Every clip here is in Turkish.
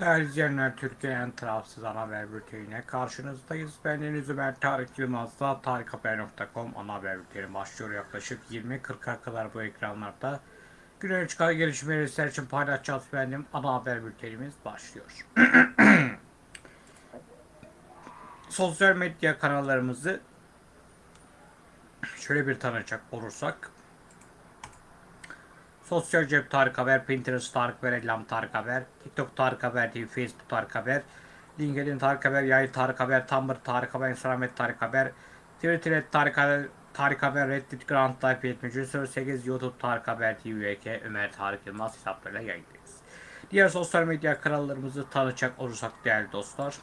Değerli izleyenler, Türkiye'nin tarafsız ana haber bülteniyle karşınızdayız. Ben Deniz Ömer Tarık Yılmaz'da tarikhaber.com ana haber bülteni başlıyor. Yaklaşık 20-40'a kadar bu ekranlarda güne çıkan gelişmeleri sizler için paylaşacağız. Benim ana haber bültenimiz başlıyor. Sosyal medya kanallarımızı şöyle bir tanıcak olursak Sosyal cep Tarık Haber, Pinterest Tarık Haber, Ellam Tarık Haber, TikTok Tarık Haber TV, Facebook Tarık Haber, LinkedIn Tarık Haber, Yayı Tarık Haber, Tumblr Tarık Haber, Instagram et Tarık Haber, Twitter et Tarık Haber, Tarık Haber, Reddit Grand Type 7308, YouTube Tarık Haber TV, VK, Ömer Tarık Yılmaz hesaplarıyla yayındayız. Diğer sosyal medya kanallarımızı tanıtacak olursak değerli dostlar.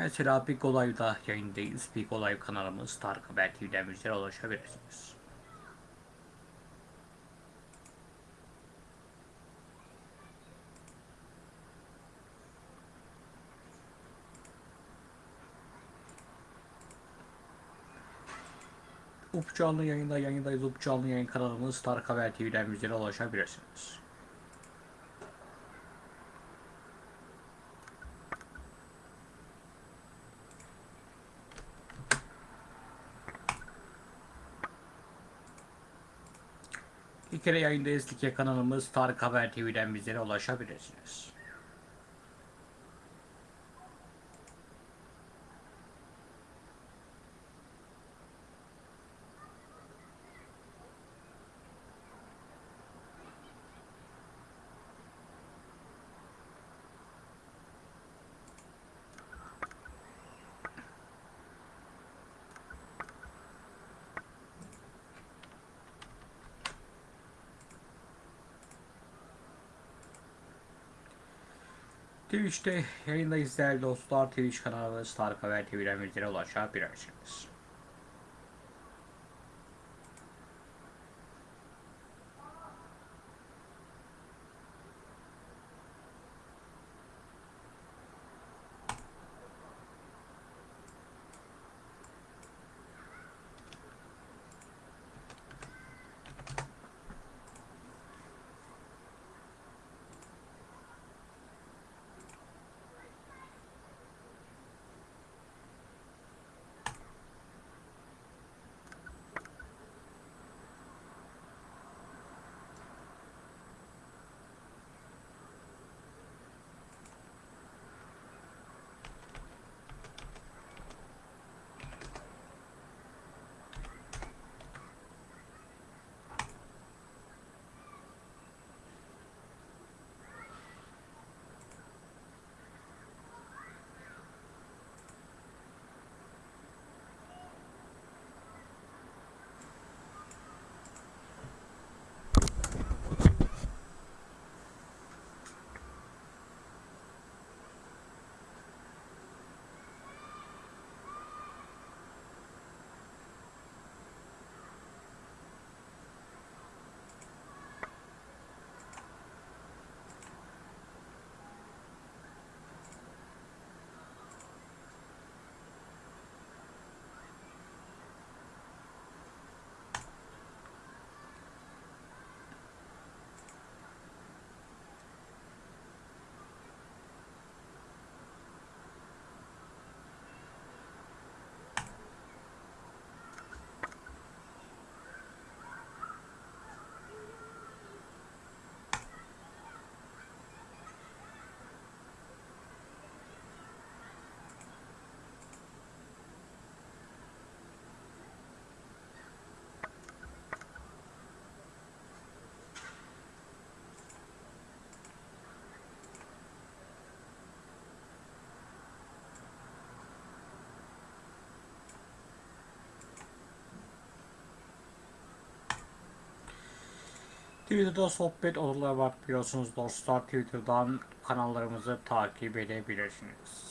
Mesela Big Olay'da yayındayız. Big Olay kanalımız Tarık Haber TV'den bizlere ulaşabilirsiniz. Up canlı yayında yayındayız. Up yayın kanalımız Tarık Haber TV'den bizlere ulaşabilirsiniz. Kere yayındayız. Like kanalımız Tarık Haber TV'den bizlere ulaşabilirsiniz. Twitch'te yayındayız değerli dostlar. Twitch kanalımız Tarık Haber TV'den bizlere ulaşabilirsiniz. Twitter'da sohbet odaları var biliyorsunuz dostlar. Twitter'dan kanallarımızı takip edebilirsiniz.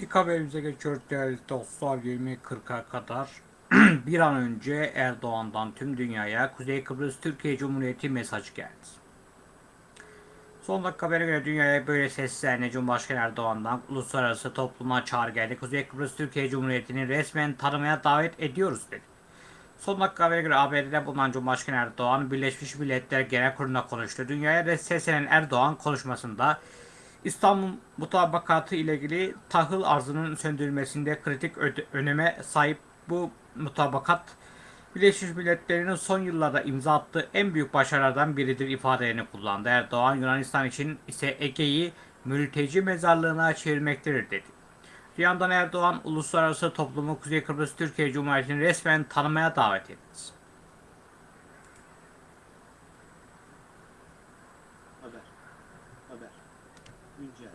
İlk haberimize geçiyoruz değerli dostlar 20.40'a kadar. bir an önce Erdoğan'dan tüm dünyaya Kuzey Kıbrıs Türkiye Cumhuriyeti mesaj geldi. Son dakika habere göre dünyaya böyle seslendi Cumhurbaşkanı Erdoğan'dan uluslararası topluma çağrı geldi. Kuzey Kıbrıs Türkiye Cumhuriyeti'ni resmen tanımaya davet ediyoruz dedi. Son dakika habere göre ABD'de bulunan Cumhurbaşkanı Erdoğan Birleşmiş Milletler Genel Kurulu'nda konuştu. Dünyaya seslenen Erdoğan konuşmasında İstanbul mutabakatı ile ilgili tahıl arzının söndürülmesinde kritik öneme sahip bu mutabakat Birleşmiş Milletler'in son yıllarda imza attığı en büyük başarılardan biridir ifadelerini kullandı. Erdoğan Yunanistan için ise Ege'yi mülteci mezarlığına çevirmektedir dedi. Bir yandan Erdoğan uluslararası toplumu Kuzey Kıbrıs Türkiye Cumhuriyeti'ni resmen tanımaya davet etti. Haber. Haber. Güncel.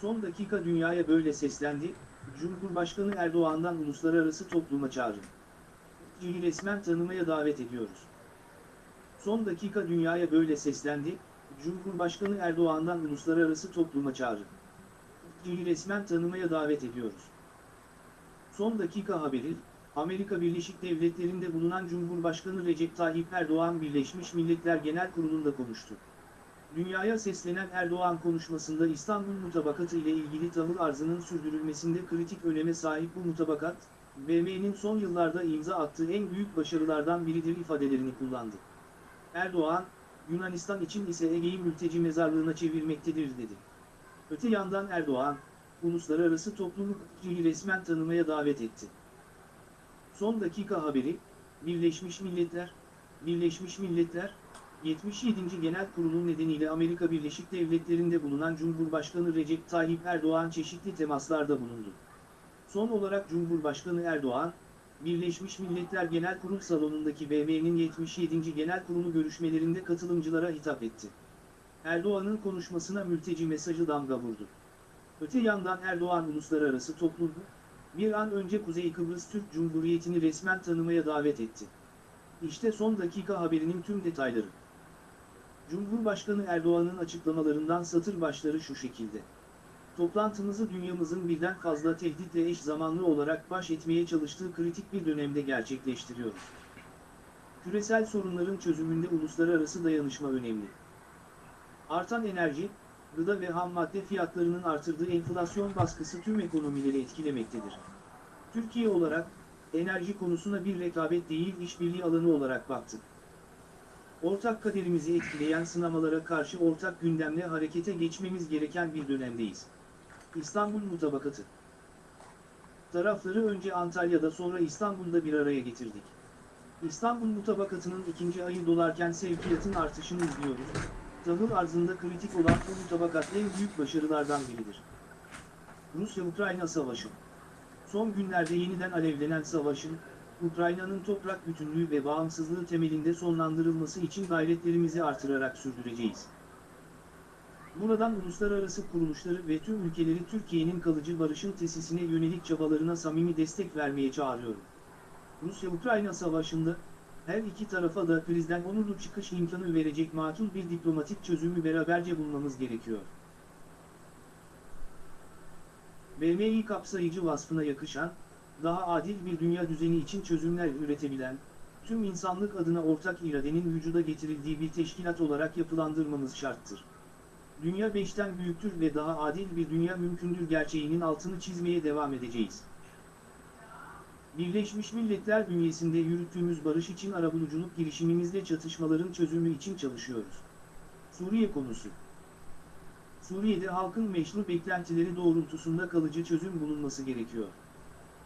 Son dakika dünyaya böyle seslendi, Cumhurbaşkanı Erdoğan'dan uluslararası topluma çağrı. Türkiye'yi resmen tanımaya davet ediyoruz. Son dakika dünyaya böyle seslendi, Cumhurbaşkanı Erdoğan'dan uluslararası topluma çağrı. Türkiye'yi resmen tanımaya davet ediyoruz. Son dakika haberi, Amerika Birleşik Devletleri'nde bulunan Cumhurbaşkanı Recep Tayyip Erdoğan Birleşmiş Milletler Genel Kurulu'nda konuştu. Dünyaya seslenen Erdoğan konuşmasında İstanbul Mutabakatı ile ilgili tahıl arzının sürdürülmesinde kritik öneme sahip bu mutabakat, BM'nin son yıllarda imza attığı en büyük başarılardan biridir ifadelerini kullandı. Erdoğan, Yunanistan için ise Ege'yi mülteci mezarlığına çevirmektedir dedi. Öte yandan Erdoğan, uluslararası toplumu resmen tanımaya davet etti. Son dakika haberi, Birleşmiş Milletler, Birleşmiş Milletler, 77. Genel Kurulu nedeniyle Amerika Birleşik Devletleri'nde bulunan Cumhurbaşkanı Recep Tayyip Erdoğan çeşitli temaslarda bulundu. Son olarak Cumhurbaşkanı Erdoğan, Birleşmiş Milletler Genel Kurul salonundaki BM'nin 77. Genel Kurulu görüşmelerinde katılımcılara hitap etti. Erdoğan'ın konuşmasına mülteci mesajı damga vurdu. Öte yandan Erdoğan uluslararası toplumu, bir an önce Kuzey Kıbrıs Türk Cumhuriyeti'ni resmen tanımaya davet etti. İşte son dakika haberinin tüm detayları. Cumhurbaşkanı Erdoğan'ın açıklamalarından satır başları şu şekilde. Toplantımızı dünyamızın birden fazla tehditle eş zamanlı olarak baş etmeye çalıştığı kritik bir dönemde gerçekleştiriyoruz. Küresel sorunların çözümünde uluslararası dayanışma önemli. Artan enerji, gıda ve ham madde fiyatlarının artırdığı enflasyon baskısı tüm ekonomileri etkilemektedir. Türkiye olarak, enerji konusuna bir rekabet değil işbirliği alanı olarak baktık. Ortak kaderimizi etkileyen sınamalara karşı ortak gündemle harekete geçmemiz gereken bir dönemdeyiz. İstanbul Mutabakatı Tarafları önce Antalya'da sonra İstanbul'da bir araya getirdik. İstanbul Mutabakatı'nın ikinci ayı dolarken sevkiyatın artışını izliyoruz. Tahıl arzında kritik olan bu mutabakat en büyük başarılardan biridir. Rusya-Ukrayna Savaşı Son günlerde yeniden alevlenen savaşın, Ukrayna'nın toprak bütünlüğü ve bağımsızlığı temelinde sonlandırılması için gayretlerimizi artırarak sürdüreceğiz. Buradan uluslararası kuruluşları ve tüm ülkeleri Türkiye'nin kalıcı barışın tesisine yönelik çabalarına samimi destek vermeye çağırıyorum. Rusya-Ukrayna savaşında, her iki tarafa da krizden onurlu çıkış imkanı verecek makul bir diplomatik çözümü beraberce bulmamız gerekiyor. BMİ kapsayıcı vasfına yakışan, daha adil bir dünya düzeni için çözümler üretebilen, tüm insanlık adına ortak iradenin vücuda getirildiği bir teşkilat olarak yapılandırmamız şarttır. Dünya beşten büyüktür ve daha adil bir dünya mümkündür gerçeğinin altını çizmeye devam edeceğiz. Birleşmiş Milletler bünyesinde yürüttüğümüz barış için arabuluculuk girişimimizde çatışmaların çözümü için çalışıyoruz. Suriye konusu Suriye'de halkın meşru beklentileri doğrultusunda kalıcı çözüm bulunması gerekiyor.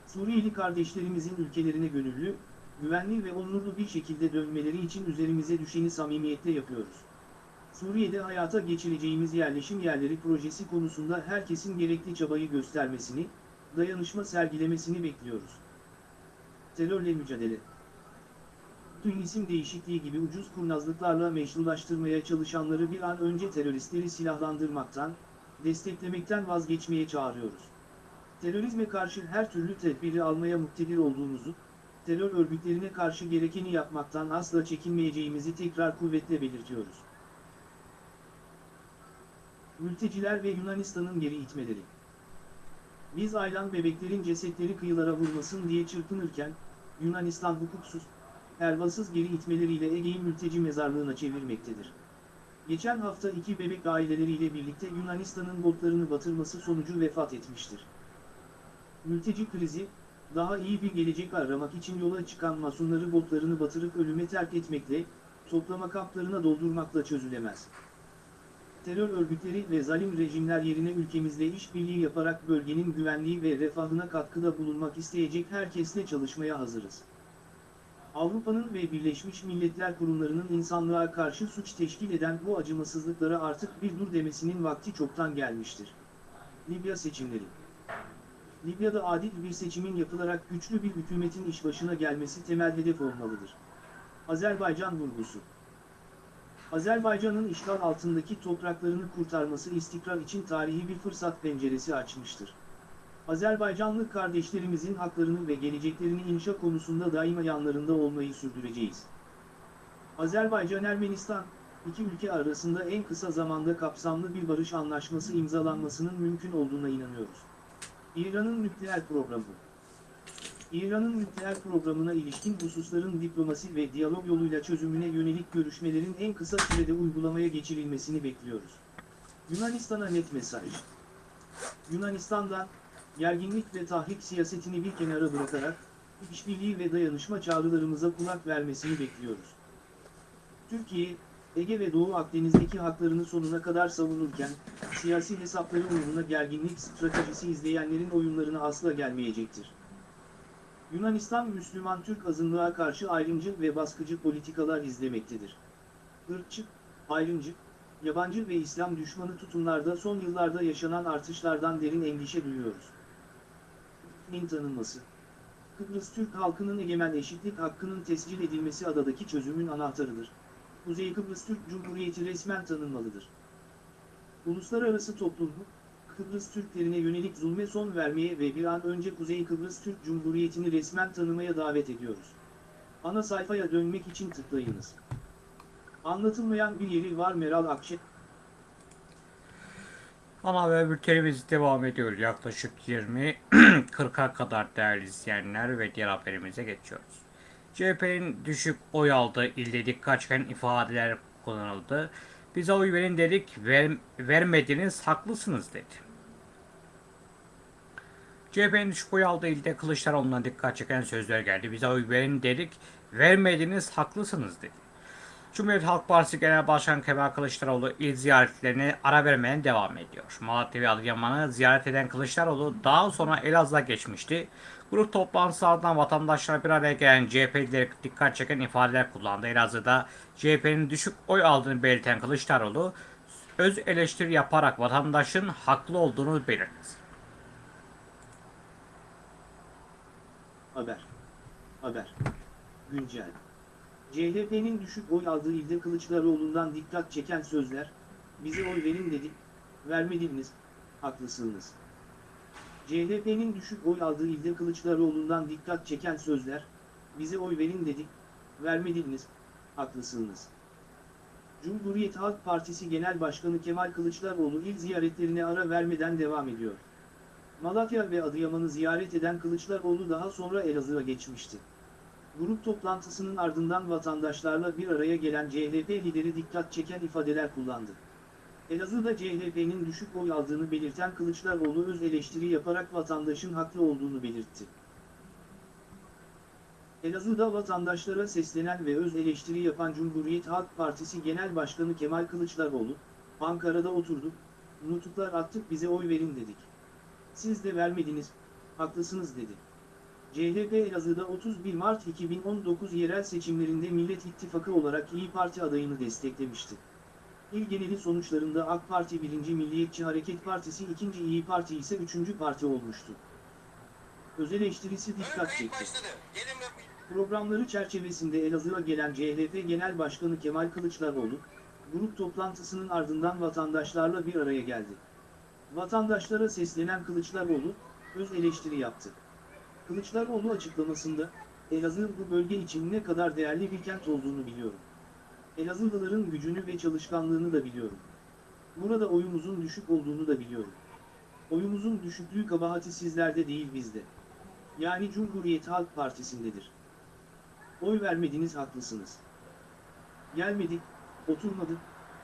Suriyeli kardeşlerimizin ülkelerine gönüllü, güvenli ve onurlu bir şekilde dönmeleri için üzerimize düşeni samimiyetle yapıyoruz. Suriye'de hayata geçireceğimiz yerleşim yerleri projesi konusunda herkesin gerekli çabayı göstermesini, dayanışma sergilemesini bekliyoruz. Terörle mücadele Tüm isim değişikliği gibi ucuz kurnazlıklarla meşrulaştırmaya çalışanları bir an önce teröristleri silahlandırmaktan, desteklemekten vazgeçmeye çağırıyoruz. Terörizme karşı her türlü tedbiri almaya muktedir olduğumuzu, terör örgütlerine karşı gerekeni yapmaktan asla çekinmeyeceğimizi tekrar kuvvetle belirtiyoruz. Mülteciler ve Yunanistan'ın geri itmeleri Biz aylan bebeklerin cesetleri kıyılara vurmasın diye çırpınırken, Yunanistan hukuksuz, pervasız geri itmeleriyle Ege'yi mülteci mezarlığına çevirmektedir. Geçen hafta iki bebek aileleriyle birlikte Yunanistan'ın botlarını batırması sonucu vefat etmiştir. Mülteci krizi, daha iyi bir gelecek aramak için yola çıkan masumları botlarını batırıp ölüme terk etmekle, toplama kamplarına doldurmakla çözülemez. Terör örgütleri ve zalim rejimler yerine ülkemizle işbirliği yaparak bölgenin güvenliği ve refahına katkıda bulunmak isteyecek herkesle çalışmaya hazırız. Avrupa'nın ve Birleşmiş Milletler kurumlarının insanlığa karşı suç teşkil eden bu acımasızlıklara artık bir dur demesinin vakti çoktan gelmiştir. Libya seçimleri Libya'da adil bir seçimin yapılarak güçlü bir hükümetin iş başına gelmesi temel hedef olmalıdır. Azerbaycan vurgusu Azerbaycan'ın işgal altındaki topraklarını kurtarması istikrar için tarihi bir fırsat penceresi açmıştır. Azerbaycanlı kardeşlerimizin haklarını ve geleceklerini inşa konusunda daima yanlarında olmayı sürdüreceğiz. Azerbaycan-Ermenistan, iki ülke arasında en kısa zamanda kapsamlı bir barış anlaşması imzalanmasının mümkün olduğuna inanıyoruz. İran'ın nükleer programı İran'ın nükleer programına ilişkin hususların diplomasi ve diyalog yoluyla çözümüne yönelik görüşmelerin en kısa sürede uygulamaya geçirilmesini bekliyoruz. Yunanistan'a net mesaj. Yunanistan'dan, gerginlik ve tahrik siyasetini bir kenara bırakarak, işbirliği ve dayanışma çağrılarımıza kulak vermesini bekliyoruz. Türkiye, Ege ve Doğu Akdeniz'deki haklarını sonuna kadar savunurken, siyasi hesapları uğruna gerginlik stratejisi izleyenlerin oyunlarına asla gelmeyecektir. Yunanistan Müslüman Türk azınlığa karşı ayrımcı ve baskıcı politikalar izlemektedir. Irkçı, ayrımcı, yabancı ve İslam düşmanı tutumlarda son yıllarda yaşanan artışlardan derin endişe duyuyoruz. Min tanınması Kıbrıs Türk halkının egemen eşitlik hakkının tescil edilmesi adadaki çözümün anahtarıdır. Kuzey Kıbrıs Türk Cumhuriyeti resmen tanınmalıdır. Uluslararası topluluk, Kıbrıs Türklerine yönelik zulme son vermeye ve bir an önce Kuzey Kıbrıs Türk Cumhuriyeti'ni resmen tanımaya davet ediyoruz. Ana sayfaya dönmek için tıklayınız. Anlatılmayan bir yeri var Meral Akşe. Ana haber bültenimiz devam ediyor. Yaklaşık 20-40'a kadar değerli izleyenler ve diğer haberimize geçiyoruz. CHP'nin düşük oy aldığı ilde dikkat çeken ifadeler kullanıldı. Bize oy verin dedik, ver, vermediniz, haklısınız dedi. CHP'nin düşük oy aldığı ilde Kılıçdaroğlu'na dikkat çeken sözler geldi. Bize oy verin dedik, vermediniz, haklısınız dedi. Cumhuriyet Halk Partisi Genel Başkanı Kemal Kılıçdaroğlu il ziyaretlerine ara vermeye devam ediyor. Malatya ve Adıyaman'ı ziyaret eden Kılıçdaroğlu daha sonra Elazığ'a geçmişti. Grup toplantısı ardından vatandaşlar bir araya gelen CHP'lileri dikkat çeken ifadeler kullandı. Elazığ'da CHP'nin düşük oy aldığını belirten Kılıçdaroğlu öz eleştiri yaparak vatandaşın haklı olduğunu belirtti. Haber. Haber. Güncel. CHP'nin düşük oy aldığı ilde Kılıçdaroğlu'ndan dikkat çeken sözler, bize oy verin dedik, vermediniz, haklısınız. CHP'nin düşük oy aldığı ilde Kılıçdaroğlu'ndan dikkat çeken sözler, bize oy verin dedik, vermediniz, haklısınız. Cumhuriyet Halk Partisi Genel Başkanı Kemal Kılıçdaroğlu il ziyaretlerine ara vermeden devam ediyor. Malatya ve Adıyaman'ı ziyaret eden Kılıçdaroğlu daha sonra Elazığ'a geçmişti. Grup toplantısının ardından vatandaşlarla bir araya gelen CHP lideri dikkat çeken ifadeler kullandı. Elazığ'da CHP'nin düşük oy aldığını belirten Kılıçdaroğlu öz eleştiri yaparak vatandaşın haklı olduğunu belirtti. Elazığ'da vatandaşlara seslenen ve öz eleştiri yapan Cumhuriyet Halk Partisi Genel Başkanı Kemal Kılıçdaroğlu, Ankara'da oturduk, nutuklar attık bize oy verin dedik. Siz de vermediniz, haklısınız dedi. CHP Elazığ'da 31 Mart 2019 yerel seçimlerinde Millet İttifakı olarak İyi Parti adayını desteklemişti. İl geneli sonuçlarında AK Parti 1. Milliyetçi Hareket Partisi 2. İyi Parti ise 3. parti olmuştu. Öz eleştirisi dikkat çekti. Programları çerçevesinde Elazığ'a gelen CHP Genel Başkanı Kemal Kılıçdaroğlu, grup toplantısının ardından vatandaşlarla bir araya geldi. Vatandaşlara seslenen Kılıçdaroğlu, öz eleştiri yaptı. Kılıçdaroğlu açıklamasında, Elazığ bu bölge için ne kadar değerli bir kent olduğunu biliyorum. Elazığlıların gücünü ve çalışkanlığını da biliyorum. Burada oyumuzun düşük olduğunu da biliyorum. Oyumuzun düşüklüğü kabahati sizlerde değil bizde. Yani Cumhuriyet Halk Partisi'ndedir. Oy vermediniz haklısınız. Gelmedik, oturmadık,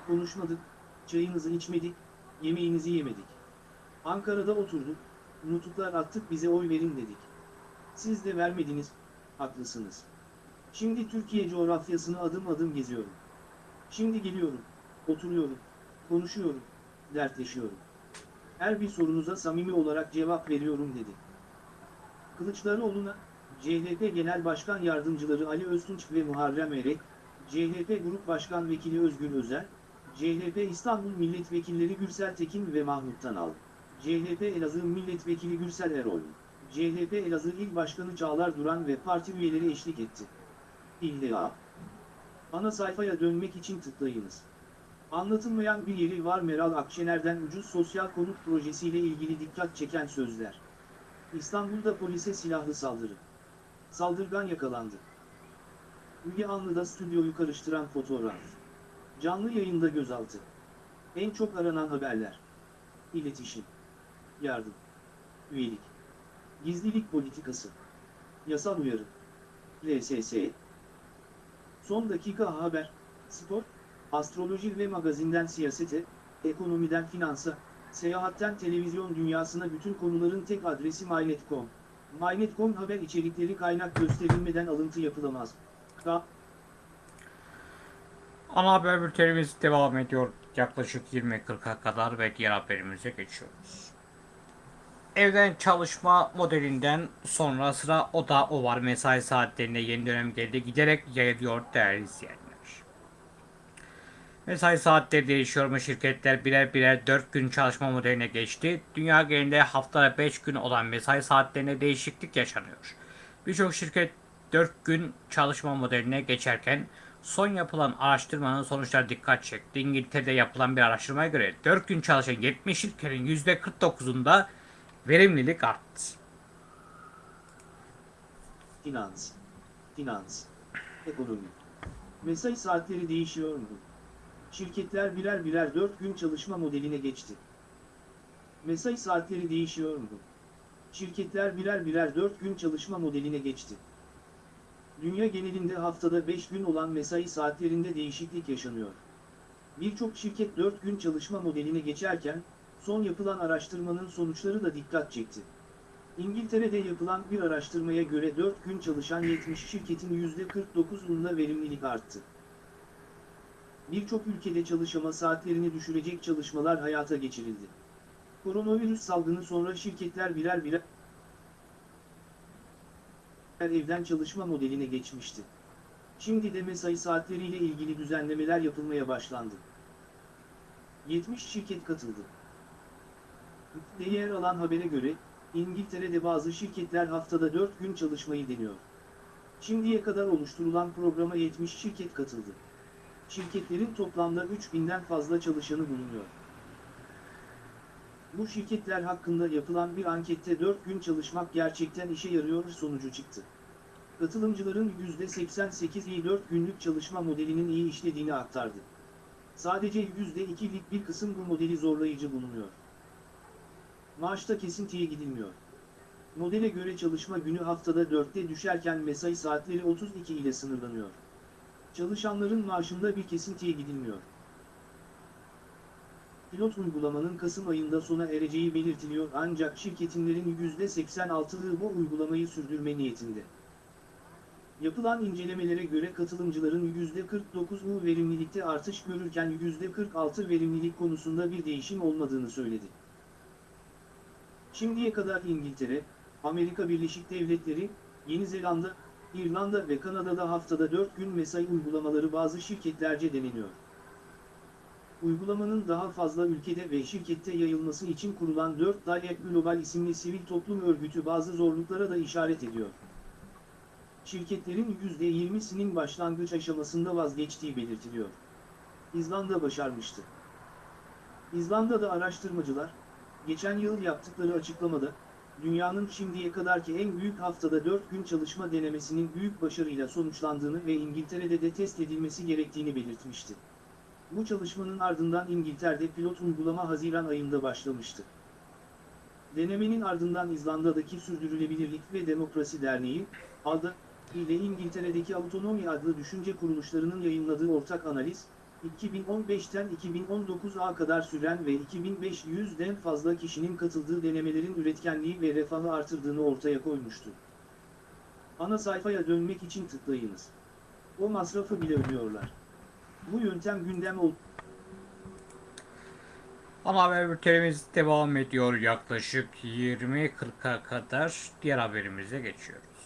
konuşmadık, çayınızı içmedik, yemeğinizi yemedik. Ankara'da oturduk, nutuklar attık bize oy verin dedik. Siz de vermediniz, haklısınız. Şimdi Türkiye coğrafyasını adım adım geziyorum. Şimdi geliyorum, oturuyorum, konuşuyorum, dertleşiyorum. Her bir sorunuza samimi olarak cevap veriyorum dedi. Kılıçdaroğlu'na, CHP Genel Başkan Yardımcıları Ali Öztunç ve Muharrem Erek, CHP Grup Başkan Vekili Özgür Özel, CHP İstanbul Milletvekilleri Gürsel Tekin ve Mahmut Tanal, CHP Elazığ Milletvekili Gürsel Erol, CHP Elazığ İl Başkanı Çağlar Duran ve parti üyeleri eşlik etti. İlla. Ana sayfaya dönmek için tıklayınız. Anlatılmayan bir yeri var Meral Akşener'den ucuz sosyal konut projesiyle ilgili dikkat çeken sözler. İstanbul'da polise silahlı saldırı. Saldırgan yakalandı. Müge Anlı'da stüdyoyu karıştıran fotoğraf. Canlı yayında gözaltı. En çok aranan haberler. İletişim. Yardım. Üyelik. Gizlilik politikası. Yasal uyarı. LSS. Son dakika haber, spor, astroloji ve magazinden siyasete, ekonomiden finansa, seyahatten televizyon dünyasına bütün konuların tek adresi MyNet.com. MyNet.com haber içerikleri kaynak gösterilmeden alıntı yapılamaz. K. Ana haber bültenimiz devam ediyor. Yaklaşık 20.40'a kadar ve diğer haberimize geçiyoruz. Evden çalışma modelinden sonra sıra o da o var. Mesai saatlerinde yeni dönem geldi. Giderek yayılıyor değerli izleyenler. Mesai saatleri değişiyor mu? Şirketler birer birer 4 gün çalışma modeline geçti. Dünya genelinde haftada 5 gün olan mesai saatlerine değişiklik yaşanıyor. Birçok şirket 4 gün çalışma modeline geçerken son yapılan araştırmanın sonuçları dikkat çekti. İngiltere'de yapılan bir araştırmaya göre 4 gün çalışan 70 şirketin %49'unda verimlilik arttı. Finans. Finans. Ekonomi. Mesai saatleri değişiyor mu? Şirketler birer birer 4 gün çalışma modeline geçti. Mesai saatleri değişiyor mu? Şirketler birer birer 4 gün çalışma modeline geçti. Dünya genelinde haftada 5 gün olan mesai saatlerinde değişiklik yaşanıyor. Birçok şirket 4 gün çalışma modeline geçerken, son yapılan araştırmanın sonuçları da dikkat çekti. İngiltere'de yapılan bir araştırmaya göre 4 gün çalışan 70 şirketin %49'unda verimlilik arttı. Birçok ülkede çalışma saatlerini düşürecek çalışmalar hayata geçirildi. Koronavirüs salgını sonra şirketler birer birer evden çalışma modeline geçmişti. Şimdi de mesai saatleriyle ilgili düzenlemeler yapılmaya başlandı. 70 şirket katıldı. De alan habere göre, İngiltere'de bazı şirketler haftada 4 gün çalışmayı deniyor. Şimdiye kadar oluşturulan programa 70 şirket katıldı. Şirketlerin toplamda 3000'den fazla çalışanı bulunuyor. Bu şirketler hakkında yapılan bir ankette 4 gün gerçekten işe yarıyor sonucu çıktı. Katılımcıların %88'i 4 günlük çalışma modelinin iyi işlediğini aktardı. Sadece %2'lik bir kısım bu modeli zorlayıcı bulunuyor. Maaşta kesintiye gidilmiyor. Modele göre çalışma günü haftada 4'te düşerken mesai saatleri 32 ile sınırlanıyor. Çalışanların maaşında bir kesintiye gidilmiyor. Pilot uygulamanın Kasım ayında sona ereceği belirtiliyor ancak şirketinlerin %86'lığı bu uygulamayı sürdürme niyetinde. Yapılan incelemelere göre katılımcıların %49'u verimlilikte artış görürken %46 verimlilik konusunda bir değişim olmadığını söyledi. Şimdiye kadar İngiltere, Amerika Birleşik Devletleri, Yeni Zelanda, İrlanda ve Kanada'da haftada 4 gün mesai uygulamaları bazı şirketlerce deneniyor. Uygulamanın daha fazla ülkede ve şirkette yayılması için kurulan 4 Dayak Global isimli sivil toplum örgütü bazı zorluklara da işaret ediyor. Şirketlerin %20'sinin başlangıç aşamasında vazgeçtiği belirtiliyor. İzlanda başarmıştı. İzlanda'da araştırmacılar, geçen yıl yaptıkları açıklamada, dünyanın şimdiye kadarki en büyük haftada 4 gün çalışma denemesinin büyük başarıyla sonuçlandığını ve İngiltere'de de test edilmesi gerektiğini belirtmişti. Bu çalışmanın ardından İngiltere'de pilot uygulama Haziran ayında başlamıştı. Denemenin ardından İzlanda'daki Sürdürülebilirlik ve Demokrasi Derneği, ADA, ile İngiltere'deki Autonomy adlı düşünce kuruluşlarının yayınladığı ortak analiz, 2015'ten 2019'a kadar süren ve 2500'den fazla kişinin katıldığı denemelerin üretkenliği ve refahı artırdığını ortaya koymuştu. Ana sayfaya dönmek için tıklayınız. O masrafı bile ödüyorlar. Bu yöntem gündem ol Ana haber bültenimiz devam ediyor yaklaşık 20.40'a kadar diğer haberimize geçiyoruz.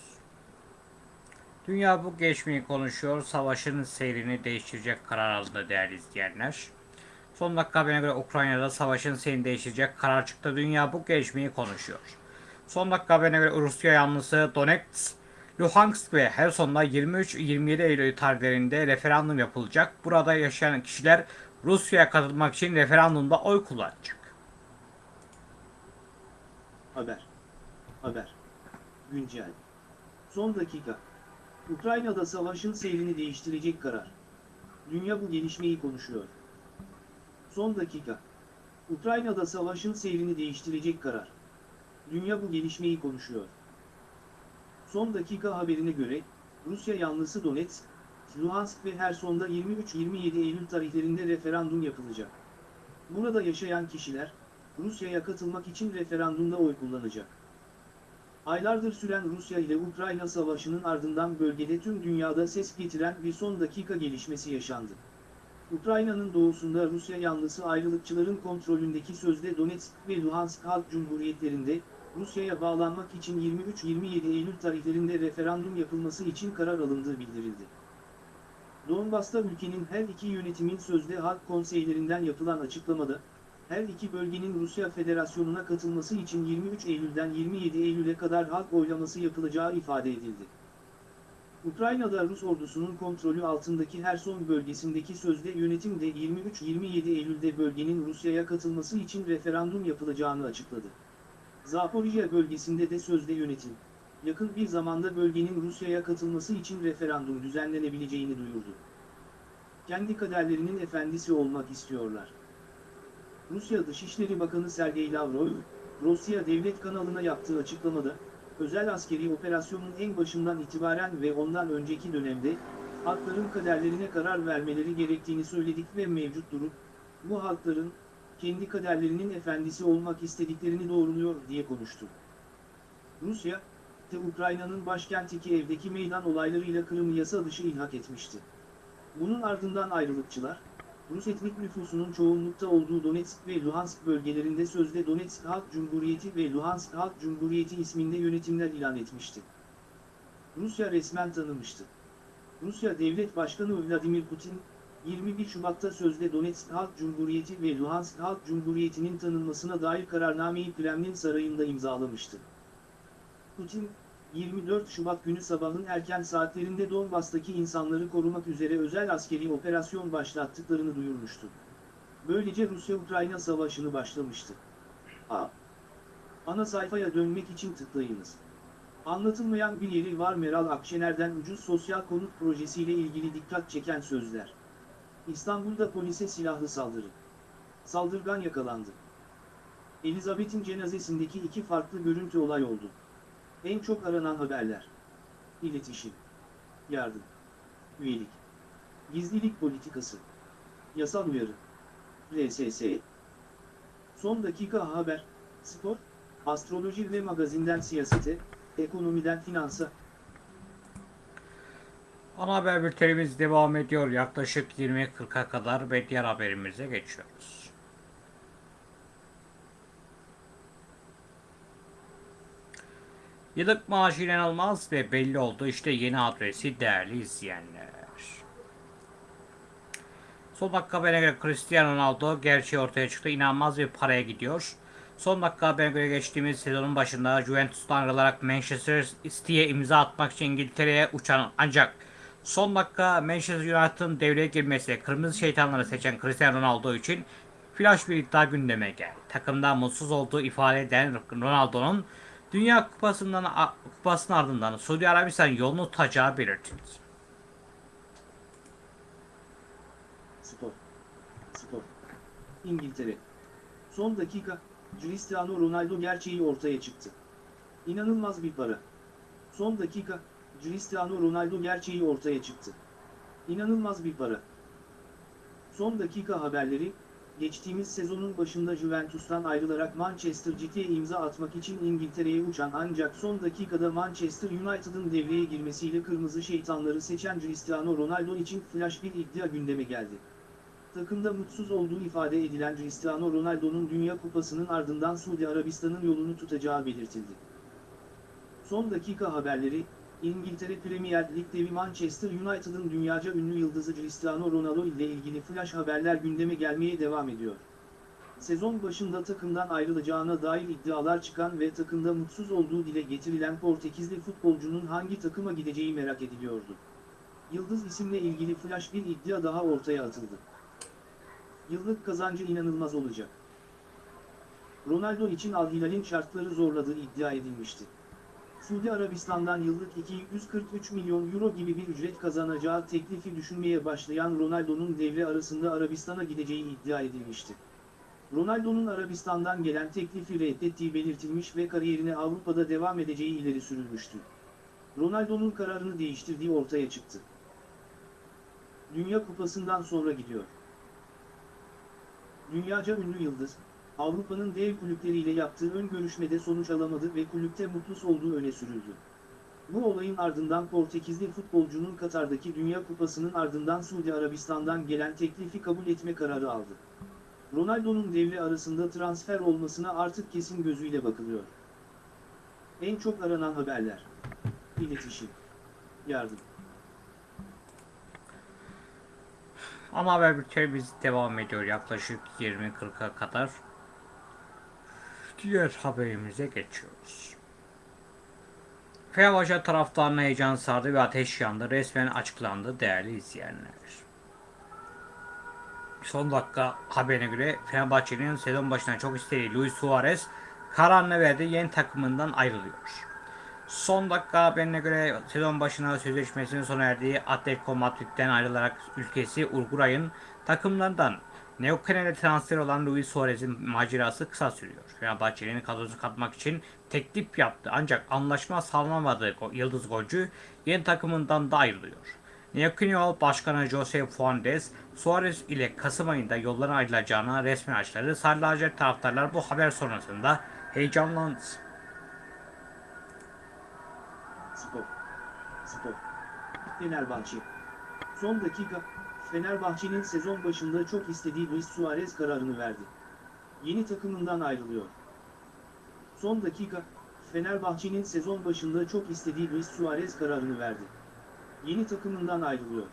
Dünya bu geçmeyi konuşuyor. Savaşın seyrini değiştirecek karar aldı değerli izleyenler. Son dakika haberine göre Ukrayna'da savaşın seyrini değiştirecek karar çıktı. Dünya bu gelişmeyi konuşuyor. Son dakika haberine göre Rusya yanlısı Donetsk, Luhansk ve Herson'da 23-27 Eylül tarihlerinde referandum yapılacak. Burada yaşayan kişiler Rusya'ya katılmak için referandumda oy kullanacak. Haber. Haber. Güncel. Son dakika. Ukrayna'da savaşın seyrini değiştirecek karar. Dünya bu gelişmeyi konuşuyor. Son dakika. Ukrayna'da savaşın seyrini değiştirecek karar. Dünya bu gelişmeyi konuşuyor. Son dakika haberine göre, Rusya yanlısı Donetsk, Luhansk ve Herson'da 23-27 Eylül tarihlerinde referandum yapılacak. Burada yaşayan kişiler, Rusya'ya katılmak için referandumda oy kullanacak. Aylardır süren Rusya ile Ukrayna savaşının ardından bölgede tüm dünyada ses getiren bir son dakika gelişmesi yaşandı. Ukrayna'nın doğusunda Rusya yanlısı ayrılıkçıların kontrolündeki sözde Donetsk ve Luhansk Halk Cumhuriyetlerinde, Rusya'ya bağlanmak için 23-27 Eylül tarihlerinde referandum yapılması için karar alındığı bildirildi. Donbas'ta ülkenin her iki yönetimin sözde halk konseylerinden yapılan açıklamada, her iki bölgenin Rusya Federasyonu'na katılması için 23 Eylül'den 27 Eylül'e kadar halk oylaması yapılacağı ifade edildi. Ukrayna'da Rus ordusunun kontrolü altındaki Herson bölgesindeki sözde yönetim de 23-27 Eylül'de bölgenin Rusya'ya katılması için referandum yapılacağını açıkladı. Zaporijya bölgesinde de sözde yönetim, yakın bir zamanda bölgenin Rusya'ya katılması için referandum düzenlenebileceğini duyurdu. Kendi kaderlerinin efendisi olmak istiyorlar. Rusya Dışişleri Bakanı Sergey Lavrov, Rusya Devlet kanalına yaptığı açıklamada, özel askeri operasyonun en başından itibaren ve ondan önceki dönemde, halkların kaderlerine karar vermeleri gerektiğini söyledik ve mevcut durum, bu halkların, kendi kaderlerinin efendisi olmak istediklerini doğruluyor diye konuştu. Rusya, de Ukrayna'nın başkenti Kiev'deki meydan olaylarıyla Kırım'ı yasa dışı ilhak etmişti. Bunun ardından ayrılıkçılar, Rus etnik nüfusunun çoğunlukta olduğu Donetsk ve Luhansk bölgelerinde sözde Donetsk Halk Cumhuriyeti ve Luhansk Halk Cumhuriyeti isminde yönetimler ilan etmişti. Rusya resmen tanımıştı. Rusya Devlet Başkanı Vladimir Putin, 21 Şubat'ta sözde Donetsk Halk Cumhuriyeti ve Luhansk Halk Cumhuriyeti'nin tanınmasına dair kararnameyi Kremlin Sarayı'nda imzalamıştı. Putin, 24 Şubat günü sabahın erken saatlerinde Donbas'taki insanları korumak üzere özel askeri operasyon başlattıklarını duyurmuştu. Böylece Rusya-Ukrayna savaşını başlamıştı. A. Ana sayfaya dönmek için tıklayınız. Anlatılmayan bir yeri var Meral Akşener'den ucuz sosyal konut projesiyle ilgili dikkat çeken sözler. İstanbul'da polise silahlı saldırı. Saldırgan yakalandı. Elizabeth'in cenazesindeki iki farklı görüntü olay oldu. En çok aranan haberler. İletişim. Yardım. Üyelik. Gizlilik politikası. Yasal uyarı. RSS. Son dakika haber, spor, astroloji ve magazinden siyasete, ekonomiden finansa. Ana haber bültenimiz devam ediyor yaklaşık 20.40'a kadar ve diğer haberimize geçiyoruz. Yıllık maaşı inanılmaz ve belli oldu. İşte yeni adresi değerli izleyenler. Son dakika haberine göre Cristiano Ronaldo gerçeği ortaya çıktı. İnanılmaz bir paraya gidiyor. Son dakika haberine göre geçtiğimiz sezonun başında Juventus'tan ayrılarak Manchester City'ye imza atmak için İngiltere'ye uçan ancak son dakika Manchester United'ın devreye girmesiyle kırmızı şeytanları seçen Cristiano Ronaldo için flash bir iddia gündeme geldi. Takımdan mutsuz olduğu ifade eden Ronaldo'nun Dünya Kupası'ndan kupasının ardından Suudi Arabistan yolunu tutacağı belirtildi. Spor. Spor. İngiltere. Son dakika, Cristiano Ronaldo gerçeği ortaya çıktı. İnanılmaz bir para. Son dakika, Cristiano Ronaldo gerçeği ortaya çıktı. İnanılmaz bir para. Son dakika haberleri, geçtiğimiz sezonun başında Juventus'tan ayrılarak Manchester City'ye imza atmak için İngiltere'ye uçan ancak son dakikada Manchester United'ın devreye girmesiyle kırmızı şeytanları seçen Cristiano Ronaldo için flash bir iddia gündeme geldi. Takımda mutsuz olduğu ifade edilen Cristiano Ronaldo'nun Dünya Kupası'nın ardından Suudi Arabistan'ın yolunu tutacağı belirtildi. Son dakika haberleri, İngiltere Premier Lig devi Manchester United'ın dünyaca ünlü yıldızı Cristiano Ronaldo ile ilgili flash haberler gündeme gelmeye devam ediyor. Sezon başında takımdan ayrılacağına dair iddialar çıkan ve takımda mutsuz olduğu dile getirilen Portekizli futbolcunun hangi takıma gideceği merak ediliyordu. Yıldız isimle ilgili flash bir iddia daha ortaya atıldı. Yıllık kazancı inanılmaz olacak. Ronaldo için Al Hilal'in şartları zorladığı iddia edilmişti. Suudi Arabistan'dan yıllık 243 milyon euro gibi bir ücret kazanacağı teklifi düşünmeye başlayan Ronaldo'nun devre arasında Arabistan'a gideceği iddia edilmişti. Ronaldo'nun Arabistan'dan gelen teklifi reddettiği belirtilmiş ve kariyerine Avrupa'da devam edeceği ileri sürülmüştü. Ronaldo'nun kararını değiştirdiği ortaya çıktı. Dünya Kupası'ndan sonra gidiyor. Dünyaca ünlü yıldız, Avrupa'nın dev kulüpleriyle yaptığı ön görüşmede sonuç alamadı ve kulüpte mutsuz olduğu öne sürüldü. Bu olayın ardından Portekizli futbolcunun Katar'daki Dünya Kupası'nın ardından Suudi Arabistan'dan gelen teklifi kabul etme kararı aldı. Ronaldo'nun devre arasında transfer olmasına artık kesin gözüyle bakılıyor. En çok aranan haberler. İletişim. Yardım. Ana haber bültenimiz devam ediyor yaklaşık 20.40'a kadar. Diğer haberimize geçiyoruz. Fenerbahçe taraftarına heyecan sardı ve ateş yandı. Resmen açıklandı değerli izleyenler. Son dakika haberine göre Fenerbahçe'nin sezon başına çok istediği Luis Suarez kararını verdi. Yeni takımından ayrılıyor. Son dakika haberine göre sezon başına sözleşmesinin sona erdiği Atletico Madrid'den ayrılarak ülkesi Uruguay'ın takımlarından Neuquén'e transfer olan Luis Suarez'in macerası kısa sürüyor. Fenerbahçe'nin kadrosunu katmak için teklif yaptı ancak anlaşma sağlanamadığı yıldız golcü yeni takımından da ayrılıyor. Neuquén Başkanı Jose Fuentes, Suarez ile Kasım ayında yollara ayrılacağına resmen açıkladı. Sarı lacivert taraftarlar bu haber sonrasında heyecanlandı. Spor. Spor. Fenerbahçe. Son dakika, Fenerbahçe'nin sezon başında çok istediği Luis Suarez kararını verdi. Yeni takımından ayrılıyor. Son dakika, Fenerbahçe'nin sezon başında çok istediği Luis Suarez kararını verdi. Yeni takımından ayrılıyor.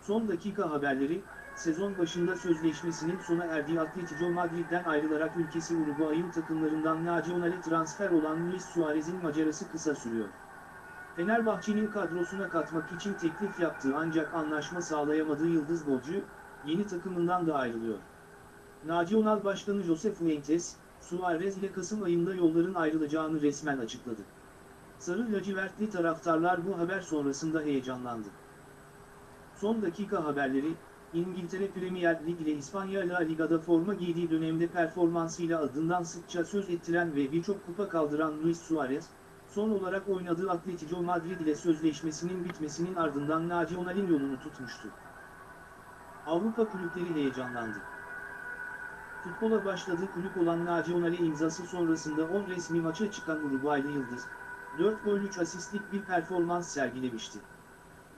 Son dakika haberleri, sezon başında sözleşmesinin sona erdiği Atletico Madrid'den ayrılarak ülkesi Uruguay'ın takımlarından Nacional'e transfer olan Luis Suarez'in macerası kısa sürüyor. Fenerbahçe'nin kadrosuna katmak için teklif yaptığı ancak anlaşma sağlayamadığı yıldız golcü, yeni takımından da ayrılıyor. Nacional Başkanı Jose Fuentes, Suarez ile Kasım ayında yolların ayrılacağını resmen açıkladı. Sarı lacivertli taraftarlar bu haber sonrasında heyecanlandı. Son dakika haberleri, İngiltere Premier Lig ile İspanya La Liga'da forma giydiği dönemde performansıyla adından sıkça söz ettiren ve birçok kupa kaldıran Luis Suarez, son olarak oynadığı Atletico Madrid ile sözleşmesinin bitmesinin ardından Nacional'in yolunu tutmuştu. Avrupa kulüpleri heyecanlandı. Futbola başladığı kulüp olan Nacional'e imzası sonrasında 10 resmi maça çıkan Uruguaylı Yıldız, 4 gol 3 asistlik bir performans sergilemişti.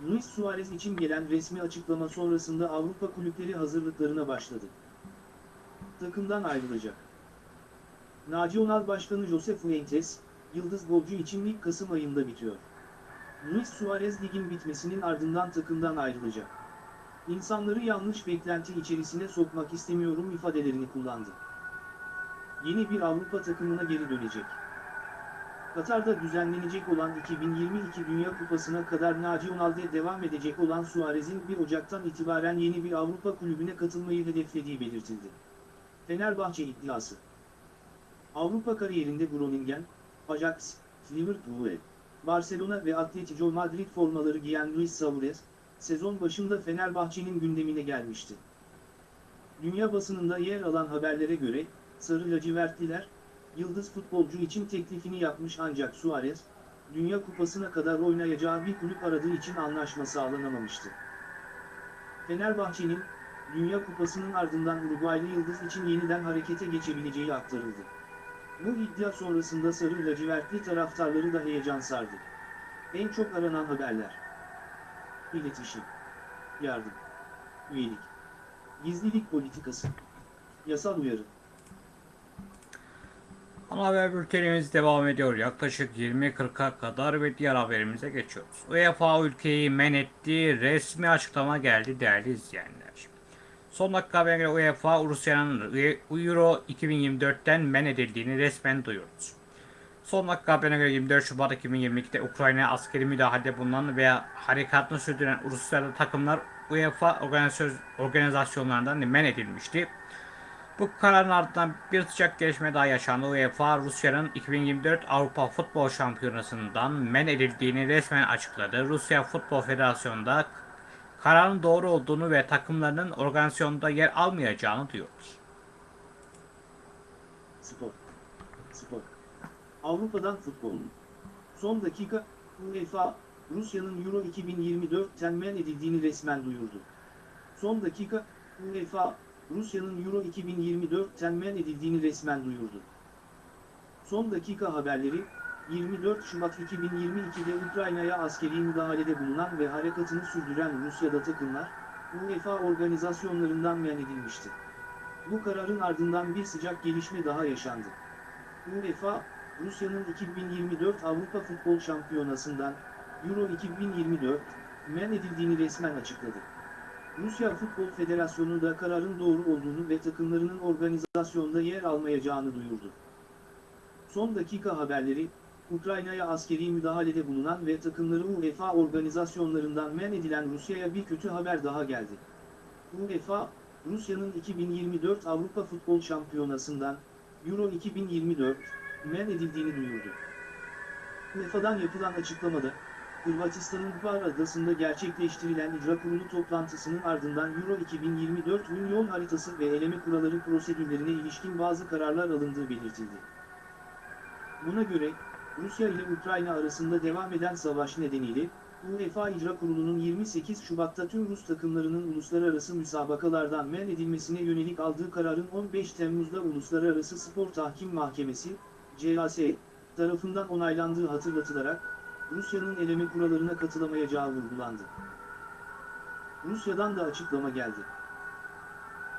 Luis Suarez için gelen resmi açıklama sonrasında Avrupa kulüpleri hazırlıklarına başladı. Takımdan ayrılacak. Nacional Başkanı Jose Fuentes, Yıldız golcü için lig Kasım ayında bitiyor. Luis Suarez ligin bitmesinin ardından takımdan ayrılacak. İnsanları yanlış beklenti içerisine sokmak istemiyorum ifadelerini kullandı. Yeni bir Avrupa takımına geri dönecek. Katar'da düzenlenecek olan 2022 Dünya Kupası'na kadar Nacional'de devam edecek olan Suarez'in 1 Ocak'tan itibaren yeni bir Avrupa kulübüne katılmayı hedeflediği belirtildi. Fenerbahçe iddiası Avrupa kariyerinde Groningen, Ajax, Liverpool, Barcelona ve Atletico Madrid formaları giyen Luis Suarez, sezon başında Fenerbahçe'nin gündemine gelmişti. Dünya basınında yer alan haberlere göre, Sarı lacivertliler, yıldız futbolcu için teklifini yapmış ancak Suarez, Dünya Kupası'na kadar oynayacağı bir kulüp aradığı için anlaşma sağlanamamıştı. Fenerbahçe'nin, Dünya Kupası'nın ardından Uruguaylı Yıldız için yeniden harekete geçebileceği aktarıldı. Bu iddia sonrasında Sarı lacivertli taraftarları da heyecan sardı. En çok aranan haberler. İletişim. Yardım. Üyelik. Gizlilik politikası. Yasal uyarı. Ana haber bültenimiz devam ediyor. Yaklaşık 20.40'a kadar ve diğer haberimize geçiyoruz. UEFA ülkeyi men etti. Resmi açıklama geldi değerli izleyenler. Son dakika haberine UEFA Rusya'nın Euro 2024'ten men edildiğini resmen duyurdu. Son dakika haberine göre 24 Şubat 2022'de Ukrayna'ya askeri müdahalede bulunan veya harekatını sürdüren Rusyalı takımlar UEFA organizasyon- organizasyonlarından men edilmişti. Bu kararın ardından bir sıcak gelişme daha yaşandı. UEFA Rusya'nın 2024 Avrupa Futbol Şampiyonası'ndan men edildiğini resmen açıkladı. Rusya Futbol Federasyonu'nda da kararın doğru olduğunu ve takımlarının organizasyonda yer almayacağını duyurdu. Spor. Avrupa'dan futbol. Son dakika, UEFA, Rusya'nın Euro 2024'ten men edildiğini resmen duyurdu. Son dakika, UEFA, Rusya'nın Euro 2024'ten men edildiğini resmen duyurdu. Son dakika haberleri, 24 Şubat 2022'de Ukrayna'ya askeri müdahalede bulunan ve harekatını sürdüren Rusya'da takımlar, UEFA organizasyonlarından men edilmişti. Bu kararın ardından bir sıcak gelişme daha yaşandı. UEFA, Rusya'nın 2024 Avrupa Futbol Şampiyonası'ndan Euro 2024 men edildiğini resmen açıkladı. Rusya Futbol Federasyonu da kararın doğru olduğunu ve takımlarının organizasyonda yer almayacağını duyurdu. Son dakika haberleri, Ukrayna'ya askeri müdahalede bulunan ve takımları UEFA organizasyonlarından men edilen Rusya'ya bir kötü haber daha geldi. UEFA, Rusya'nın 2024 Avrupa Futbol Şampiyonası'ndan Euro 2024 men edildiğini duyurdu. UEFA'dan yapılan açıklamada, Hırvatistan'ın Hvar adasında gerçekleştirilen icra kurulu toplantısının ardından Euro 2024 ün yol haritası ve eleme kuralları prosedürlerine ilişkin bazı kararlar alındığı belirtildi. Buna göre, Rusya ile Ukrayna arasında devam eden savaş nedeniyle, UEFA İcra Kurulu'nun 28 Şubat'ta tüm Rus takımlarının uluslararası müsabakalardan men edilmesine yönelik aldığı kararın 15 Temmuz'da Uluslararası Spor Tahkim Mahkemesi, CAS, tarafından onaylandığı hatırlatılarak, Rusya'nın eleme kurallarına katılamayacağı vurgulandı. Rusya'dan da açıklama geldi.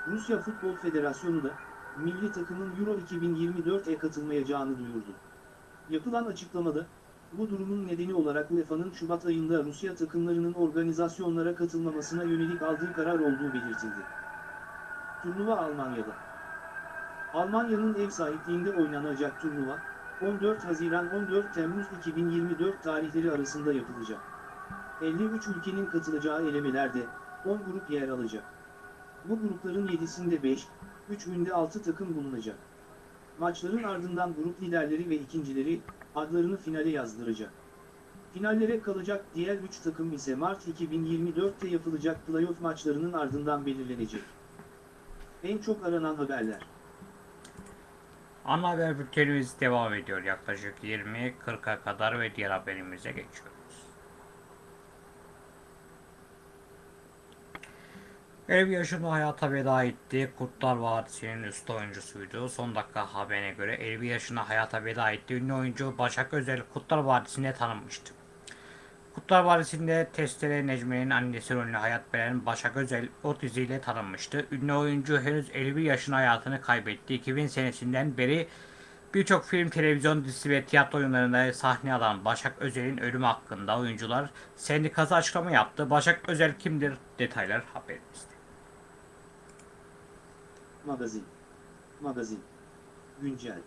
Rusya Futbol Federasyonu da, milli takımın Euro 2024'e katılmayacağını duyurdu. Yapılan açıklamada, bu durumun nedeni olarak UEFA'nın Şubat ayında Rusya takımlarının organizasyonlara katılmamasına yönelik aldığı karar olduğu belirtildi. Turnuva Almanya'da. Almanya'nın ev sahipliğinde oynanacak turnuva, 14 Haziran 14 Temmuz 2024 tarihleri arasında yapılacak. 53 ülkenin katılacağı elemelerde 10 grup yer alacak. Bu grupların 7'sinde 5, 3'ünde 6 takım bulunacak. Maçların ardından grup liderleri ve ikincileri adlarını finale yazdıracak. Finallere kalacak diğer 3 takım ise Mart 2024'te yapılacak playoff maçlarının ardından belirlenecek. En çok aranan haberler. Ana haber bültenimiz devam ediyor. Yaklaşık 20.40'a kadar ve diğer haberimize geçiyoruz. Ev yaşında hayata veda etti. Kurtlar Vadisi'nin üst oyuncusuydu. Son dakika haberine göre 50 yaşında hayata veda etti. Ünlü oyuncu Başak Özel Kurtlar Vadisi'nde tanınmıştı. Kurtlar Vadisi'nde Testere Necmi'nin annesi rolüne hayat veren Başak Özel o diziyle tanınmıştı. Ünlü oyuncu henüz 51 yaşında hayatını kaybetti. 2000 senesinden beri birçok film, televizyon dizisi ve tiyatro oyunlarında sahne alan Başak Özel'in ölümü hakkında oyuncular sendikası açıklama yaptı. Başak Özel kimdir? Detaylar haberimizde. Magazin. Magazin. Güncel.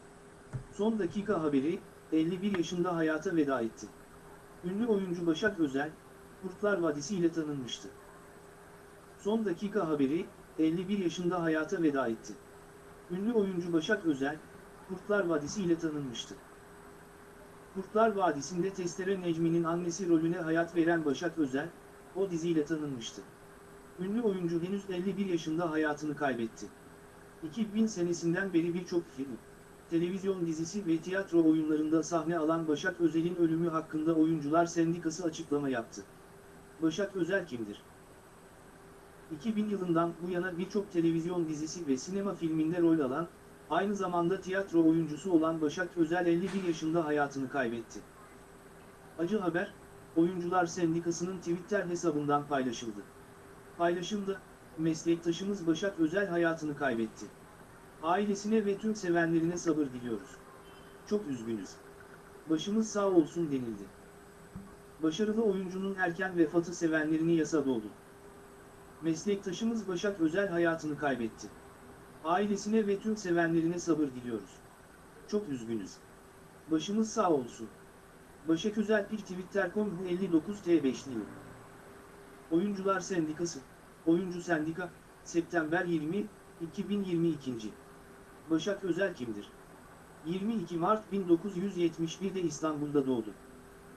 Son dakika haberi, 51 yaşında hayata veda etti. Ünlü oyuncu Başak Özel, Kurtlar Vadisi ile tanınmıştı. Son dakika haberi, 51 yaşında hayata veda etti. Ünlü oyuncu Başak Özel, Kurtlar Vadisi ile tanınmıştı. Kurtlar Vadisi'nde Testere Necmi'nin annesi rolüne hayat veren Başak Özel, o diziyle tanınmıştı. Ünlü oyuncu henüz 51 yaşında hayatını kaybetti. 2000 senesinden beri birçok film, televizyon dizisi ve tiyatro oyunlarında sahne alan Başak Özel'in ölümü hakkında Oyuncular Sendikası açıklama yaptı. Başak Özel kimdir? 2000 yılından bu yana birçok televizyon dizisi ve sinema filminde rol alan, aynı zamanda tiyatro oyuncusu olan Başak Özel 51 yaşında hayatını kaybetti. Acı haber, Oyuncular Sendikası'nın Twitter hesabından paylaşıldı. Paylaşımda, meslektaşımız Başak Özel hayatını kaybetti. Ailesine ve tüm sevenlerine sabır diliyoruz. Çok üzgünüz. Başımız sağ olsun denildi. Başarılı oyuncunun erken vefatı sevenlerini yasa doldu. Meslektaşımız Başak Özel hayatını kaybetti. Ailesine ve tüm sevenlerine sabır diliyoruz. Çok üzgünüz. Başımız sağ olsun. Başak Özel bir Twitter.com 59 T5'li Oyuncular Sendikası, Oyuncu Sendika, September 20, 2022. Başak Özel kimdir? 22 Mart 1971'de İstanbul'da doğdu.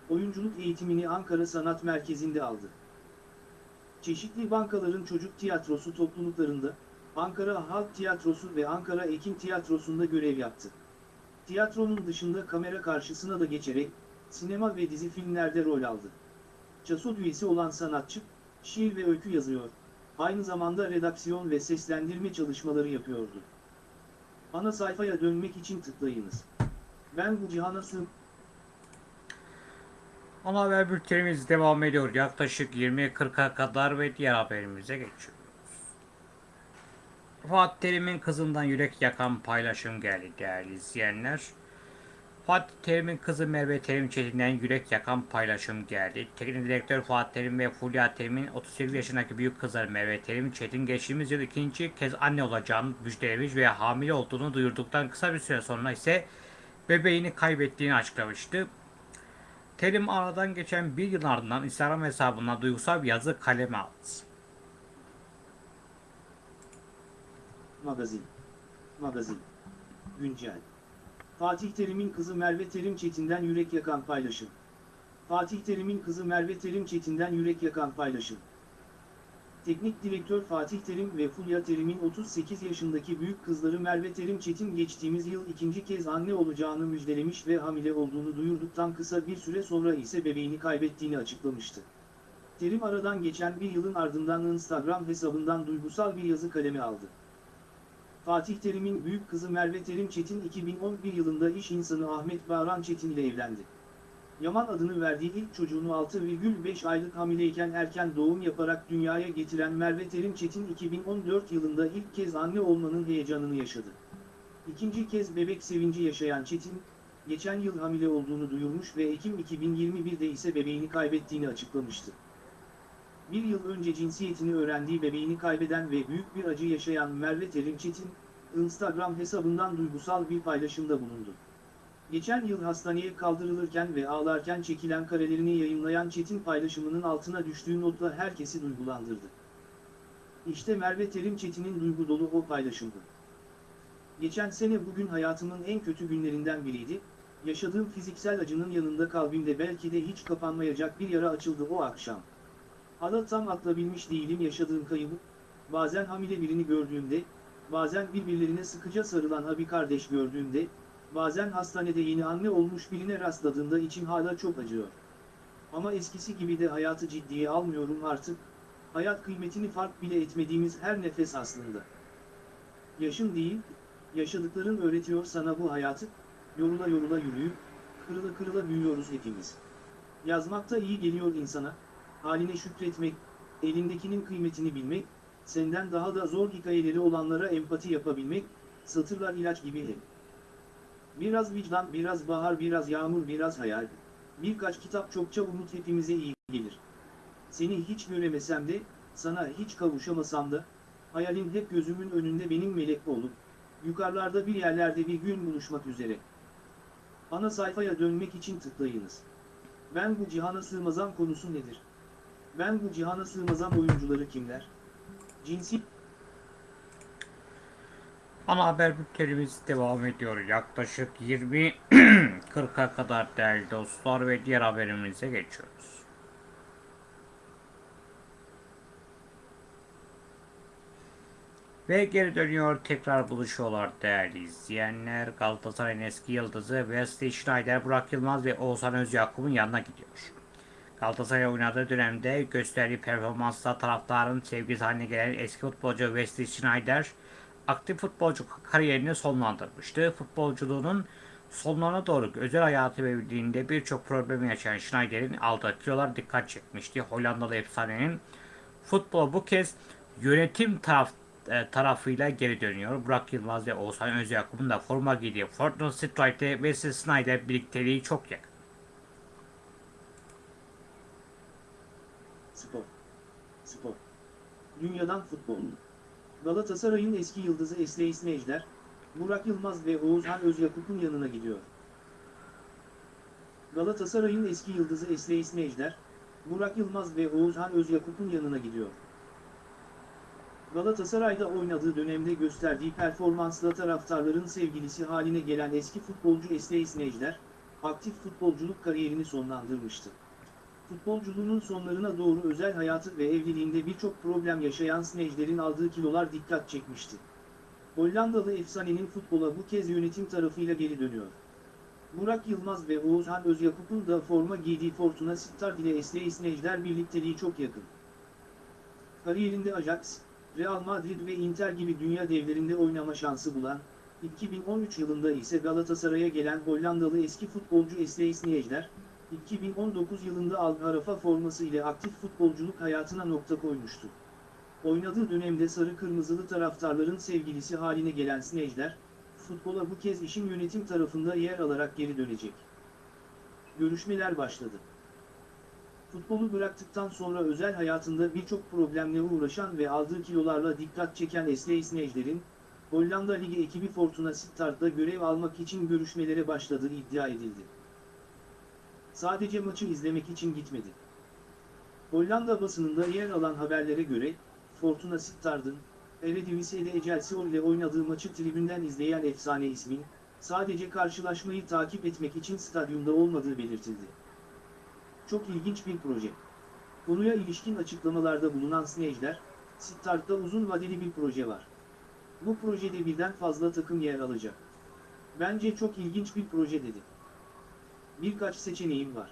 Oyunculuk eğitimini Ankara Sanat Merkezi'nde aldı. Çeşitli bankaların çocuk tiyatrosu topluluklarında, Ankara Halk Tiyatrosu ve Ankara Ekim Tiyatrosu'nda görev yaptı. Tiyatronun dışında kamera karşısına da geçerek, sinema ve dizi filmlerde rol aldı. Çasol üyesi olan sanatçı, şiir ve öykü yazıyor, aynı zamanda redaksiyon ve seslendirme çalışmaları yapıyordu. Ana sayfaya dönmek için tıklayınız. Ben bu cihana sığ... Ana haber bültenimiz devam ediyor. Yaklaşık 20.40'a kadar ve diğer haberimize geçiyoruz. Fatih Terim'in kızından yürek yakan paylaşım geldi değerli izleyenler. Fatih Terim'in kızı Merve Terim Çetin'den yürek yakan paylaşım geldi. Teknik direktör Fatih Terim ve Fulya Terim'in 38 yaşındaki büyük kızları Merve Terim Çetin geçtiğimiz yıl ikinci kez anne olacağını müjdelemiş ve hamile olduğunu duyurduktan kısa bir süre sonra ise bebeğini kaybettiğini açıklamıştı. Terim aradan geçen bir yıl ardından Instagram hesabına duygusal bir yazı kaleme aldı. Magazin. Magazin. Güncel. Fatih Terim'in kızı Merve Terim Çetin'den yürek yakan paylaşım. Fatih Terim'in kızı Merve Terim Çetin'den yürek yakan paylaşım. Teknik direktör Fatih Terim ve Fulya Terim'in 38 yaşındaki büyük kızları Merve Terim Çetin geçtiğimiz yıl ikinci kez anne olacağını müjdelemiş ve hamile olduğunu duyurduktan kısa bir süre sonra ise bebeğini kaybettiğini açıklamıştı. Terim aradan geçen bir yılın ardından Instagram hesabından duygusal bir yazı kaleme aldı. Fatih Terim'in büyük kızı Merve Terim Çetin 2011 yılında iş insanı Ahmet Bağran Çetin ile evlendi. Yaman adını verdiği ilk çocuğunu 6,5 aylık hamileyken erken doğum yaparak dünyaya getiren Merve Terim Çetin 2014 yılında ilk kez anne olmanın heyecanını yaşadı. İkinci kez bebek sevinci yaşayan Çetin, geçen yıl hamile olduğunu duyurmuş ve Ekim 2021'de ise bebeğini kaybettiğini açıklamıştı. Bir yıl önce cinsiyetini öğrendiği bebeğini kaybeden ve büyük bir acı yaşayan Merve Terim Çetin, Instagram hesabından duygusal bir paylaşımda bulundu. Geçen yıl hastaneye kaldırılırken ve ağlarken çekilen karelerini yayınlayan Çetin paylaşımının altına düştüğü notla herkesi duygulandırdı. İşte Merve Terim Çetin'in duygu dolu o paylaşımdı. Geçen sene bugün hayatımın en kötü günlerinden biriydi, yaşadığım fiziksel acının yanında kalbimde belki de hiç kapanmayacak bir yara açıldı o akşam. Hala tam atlabilmiş değilim yaşadığım kaybı, bazen hamile birini gördüğümde, bazen birbirlerine sıkıca sarılan abi kardeş gördüğümde, bazen hastanede yeni anne olmuş birine rastladığımda içim hala çok acıyor. Ama eskisi gibi de hayatı ciddiye almıyorum artık, hayat kıymetini fark bile etmediğimiz her nefes aslında. Yaşın değil, yaşadıkların öğretiyor sana bu hayatı, yorula yorula yürüyüp, kırıla kırıla büyüyoruz hepimiz. Yazmakta iyi geliyor insana, haline şükretmek, elindekinin kıymetini bilmek, senden daha da zor hikayeleri olanlara empati yapabilmek, satırlar ilaç gibi hep. Biraz vicdan, biraz bahar, biraz yağmur, biraz hayal. Birkaç kitap çokça umut hepimize iyi gelir. Seni hiç göremesem de, sana hiç kavuşamasam da, hayalin hep gözümün önünde benim melek olup, yukarılarda bir yerlerde bir gün buluşmak üzere. Ana sayfaya dönmek için tıklayınız. Ben bu cihana sığmazam konusu nedir? Ben bu cihana sığmazam oyuncuları kimler? Cinsi Ana haber bültenimiz devam ediyor. Yaklaşık 20.40'a kadar değerli dostlar ve diğer haberimize geçiyoruz. Ve geri dönüyor tekrar buluşuyorlar değerli izleyenler. Galatasaray'ın eski yıldızı Wesley Schneider, Burak Yılmaz ve Oğuzhan Özyakup'un yanına gidiyor. Galatasaray oynadığı dönemde gösterdiği performansla taraftarın sevgisi haline gelen eski futbolcu Wesley Schneider aktif futbolcu kariyerini sonlandırmıştı. Futbolculuğunun sonlarına doğru özel hayatı ve evliliğinde birçok problemi yaşayan Schneider'in aldığı dikkat çekmişti. Hollandalı efsanenin futbol bu kez yönetim taraf, e, tarafıyla geri dönüyor. Burak Yılmaz ve Oğuzhan Özyakup'un da forma giydiği Fortnite Strike'de Wesley Snyder birlikteliği çok yakın. Spor. Spor. Dünyadan futbol. Galatasaray'ın eski yıldızı Esley Snejder, Burak Yılmaz ve Oğuzhan Özyakup'un yanına gidiyor. Galatasaray'ın eski yıldızı Esley Snejder, Burak Yılmaz ve Oğuzhan Özyakup'un yanına gidiyor. Galatasaray'da oynadığı dönemde gösterdiği performansla taraftarların sevgilisi haline gelen eski futbolcu Esley Snejder, aktif futbolculuk kariyerini sonlandırmıştı. Futbolculuğunun sonlarına doğru özel hayatı ve evliliğinde birçok problem yaşayan Snejder'in aldığı kilolar dikkat çekmişti. Hollandalı efsanenin futbola bu kez yönetim tarafıyla geri dönüyor. Burak Yılmaz ve Oğuzhan Özyakup'un da forma giydiği Fortuna Sittard ile Esley Snejder birlikteliği çok yakın. Kariyerinde Ajax, Real Madrid ve Inter gibi dünya devlerinde oynama şansı bulan, 2013 yılında ise Galatasaray'a gelen Hollandalı eski futbolcu Esley Snejder, 2019 yılında Al Harafa forması ile aktif futbolculuk hayatına nokta koymuştu. Oynadığı dönemde sarı kırmızılı taraftarların sevgilisi haline gelen Snejder, futbola bu kez işin yönetim tarafında yer alarak geri dönecek. Görüşmeler başladı. Futbolu bıraktıktan sonra özel hayatında birçok problemle uğraşan ve aldığı kilolarla dikkat çeken Esley Snejder'in, Hollanda Ligi ekibi Fortuna Sittard'da görev almak için görüşmelere başladığı iddia edildi. Sadece maçı izlemek için gitmedi. Hollanda basınında yer alan haberlere göre, Fortuna Sittard'ın, Eredivisie'de Excelsior ile oynadığı maçı tribünden izleyen efsane ismin, sadece karşılaşmayı takip etmek için stadyumda olmadığı belirtildi. Çok ilginç bir proje. Konuya ilişkin açıklamalarda bulunan Snejder, Sittard'da uzun vadeli bir proje var. Bu projede birden fazla takım yer alacak. Bence çok ilginç bir proje dedi. Birkaç seçeneğim var.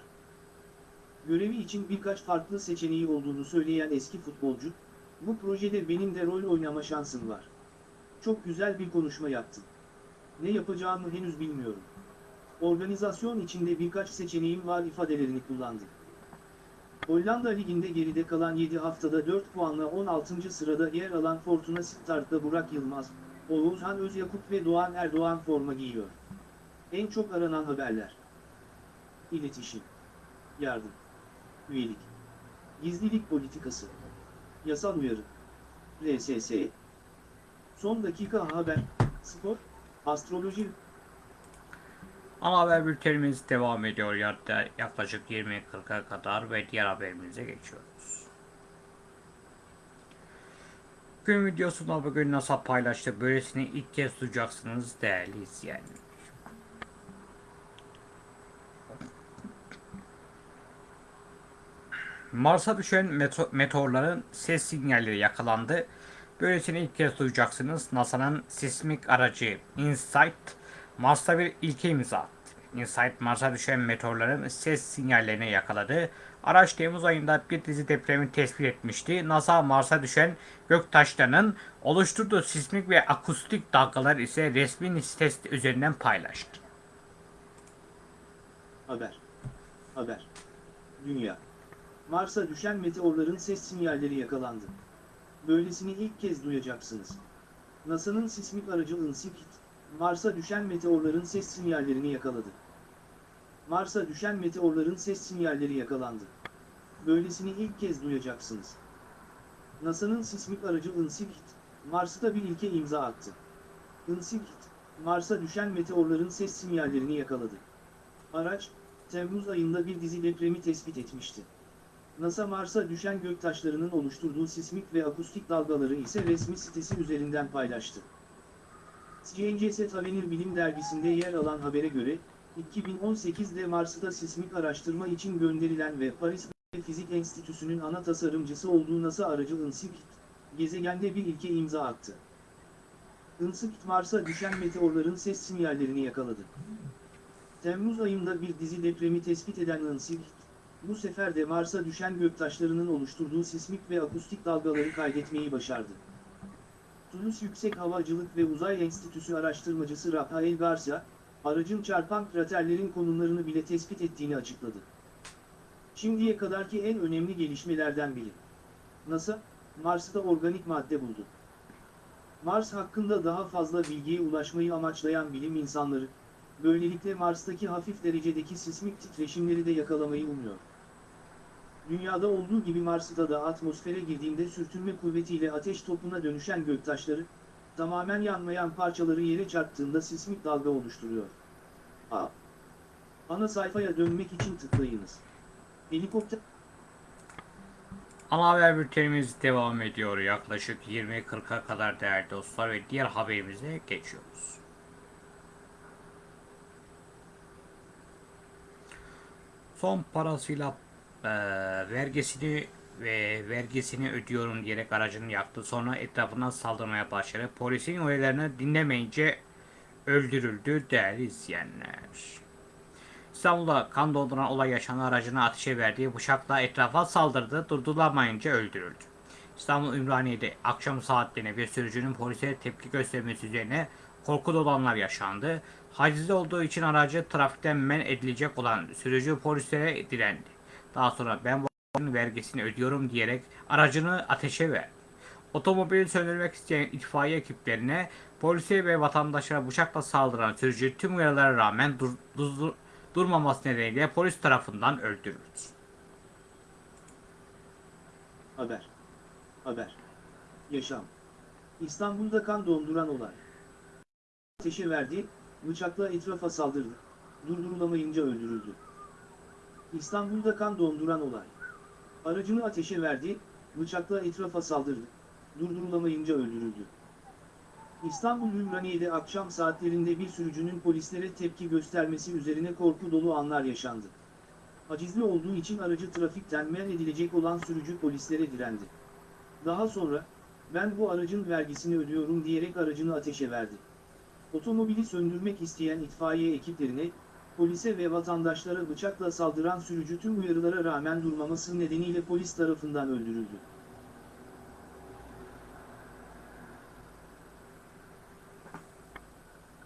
Görevi için birkaç farklı seçeneği olduğunu söyleyen eski futbolcu, bu projede benim de rol oynama şansım var. Çok güzel bir konuşma yaptın. Ne yapacağımı henüz bilmiyorum. Organizasyon içinde birkaç seçeneğim var ifadelerini kullandı. Hollanda Ligi'nde geride kalan 7 haftada 4 puanla 16. sırada yer alan Fortuna Sittard'da Burak Yılmaz, Oğuzhan Özyakup ve Doğan Erdoğan forma giyiyor. En çok aranan haberler. İletişim. Yardım. Üyelik. Gizlilik politikası. Yasal uyarı. RSS. Son dakika haber. Spor. Astroloji. Ana haber bültenimiz devam ediyor. Yaklaşık 20.40'a kadar ve diğer haberimize geçiyoruz. Gün videosunda bugün NASA paylaştı. Böylesini ilk kez duyacaksınız değerli izleyenler. Mars'a düşen meto- meteorların ses sinyalleri yakalandı. Böylesini ilk kez duyacaksınız. NASA'nın sismik aracı InSight Mars'ta bir ilke imza attı. InSight Mars'a düşen meteorların ses sinyallerini yakaladı. Araç Temmuz ayında bir dizi depremi tespit etmişti. NASA Mars'a düşen göktaşlarının oluşturduğu sismik ve akustik dalgalar ise resmi sitesi üzerinden paylaştı. Haber. Haber. Dünya. Mars'a düşen meteorların ses sinyalleri yakalandı. Böylesini ilk kez duyacaksınız. NASA'nın sismik aracı InSight, Mars'a düşen meteorların ses sinyallerini yakaladı. Mars'a düşen meteorların ses sinyalleri yakalandı. Böylesini ilk kez duyacaksınız. NASA'nın sismik aracı InSight, Mars'ta bir ilke imza attı. InSight, Mars'a düşen meteorların ses sinyallerini yakaladı. Araç, Temmuz ayında bir dizi depremi tespit etmişti. NASA Mars'a düşen göktaşlarının oluşturduğu sismik ve akustik dalgaları ise resmi sitesi üzerinden paylaştı. Sciences Avenir Bilim Dergisi'nde yer alan habere göre, 2018'de Mars'ta sismik araştırma için gönderilen ve Paris Fizik Enstitüsü'nün ana tasarımcısı olduğu NASA aracı InSight, gezegende bir ilke imza attı. Insight Mars'a düşen meteorların ses sinyallerini yakaladı. Temmuz ayında bir dizi depremi tespit eden Insight, bu sefer de Mars'a düşen göktaşlarının oluşturduğu sismik ve akustik dalgaları kaydetmeyi başardı. Toulouse Yüksek Havacılık ve Uzay Enstitüsü araştırmacısı Rafael Garcia, aracın çarpan kraterlerin konumlarını bile tespit ettiğini açıkladı. Şimdiye kadarki en önemli gelişmelerden biri. NASA, Mars'ta organik madde buldu. Mars hakkında daha fazla bilgiye ulaşmayı amaçlayan bilim insanları, böylelikle Mars'taki hafif derecedeki sismik titreşimleri de yakalamayı umuyor. Dünyada olduğu gibi Mars'ta da atmosfere girdiğinde sürtünme kuvvetiyle ateş topuna dönüşen göktaşları, tamamen yanmayan parçaları yere çarptığında sismik dalga oluşturuyor. A. Ana sayfaya dönmek için tıklayınız. Helikopter Ana haber bültenimiz devam ediyor. Yaklaşık 20.40'a kadar değerli dostlar ve diğer haberimize geçiyoruz. Son parasıyla eee, vergisini ve vergisini ödüyorum diyerek aracını yaktı. Sonra etrafından saldırmaya başladı. Polisin uyarılarını dinlemeyince öldürüldü değerli izleyenler. İstanbul'da kan donduran olay yaşanan aracına ateşe verdiği bıçakla etrafa saldırdı, durdurulamayınca öldürüldü. İstanbul Ümraniye'de akşam saatlerine bir sürücünün polise tepki göstermesi üzerine korku dolu anlar yaşandı. Hacizde olduğu için aracı trafikten men edilecek olan sürücü polislere direndi. Daha sonra ben bu vergisini ödüyorum diyerek aracını ateşe verdi. Otomobili söndürmek isteyen itfaiye ekiplerine polise ve vatandaşlara bıçakla saldıran sürücü tüm uyarılara rağmen dur, dur- durmaması nedeniyle polis tarafından öldürüldü. Haber. Haber. Yaşam. İstanbul'da kan donduran olay. Ateşe verdi, bıçakla etrafa saldırdı. Durdurulamayınca öldürüldü. İstanbul'da kan donduran olay. Aracını ateşe verdi, bıçakla etrafa saldırdı. Durdurulamayınca öldürüldü. İstanbul Ümraniye'de akşam saatlerinde bir sürücünün polislere tepki göstermesi üzerine korku dolu anlar yaşandı. Acizli olduğu için aracı trafikten men edilecek olan sürücü polislere direndi. Daha sonra, ben bu aracın vergisini ödüyorum diyerek aracını ateşe verdi. Otomobili söndürmek isteyen itfaiye ekiplerine, polise ve vatandaşlara bıçakla saldıran sürücü tüm uyarılara rağmen durmaması nedeniyle polis tarafından öldürüldü.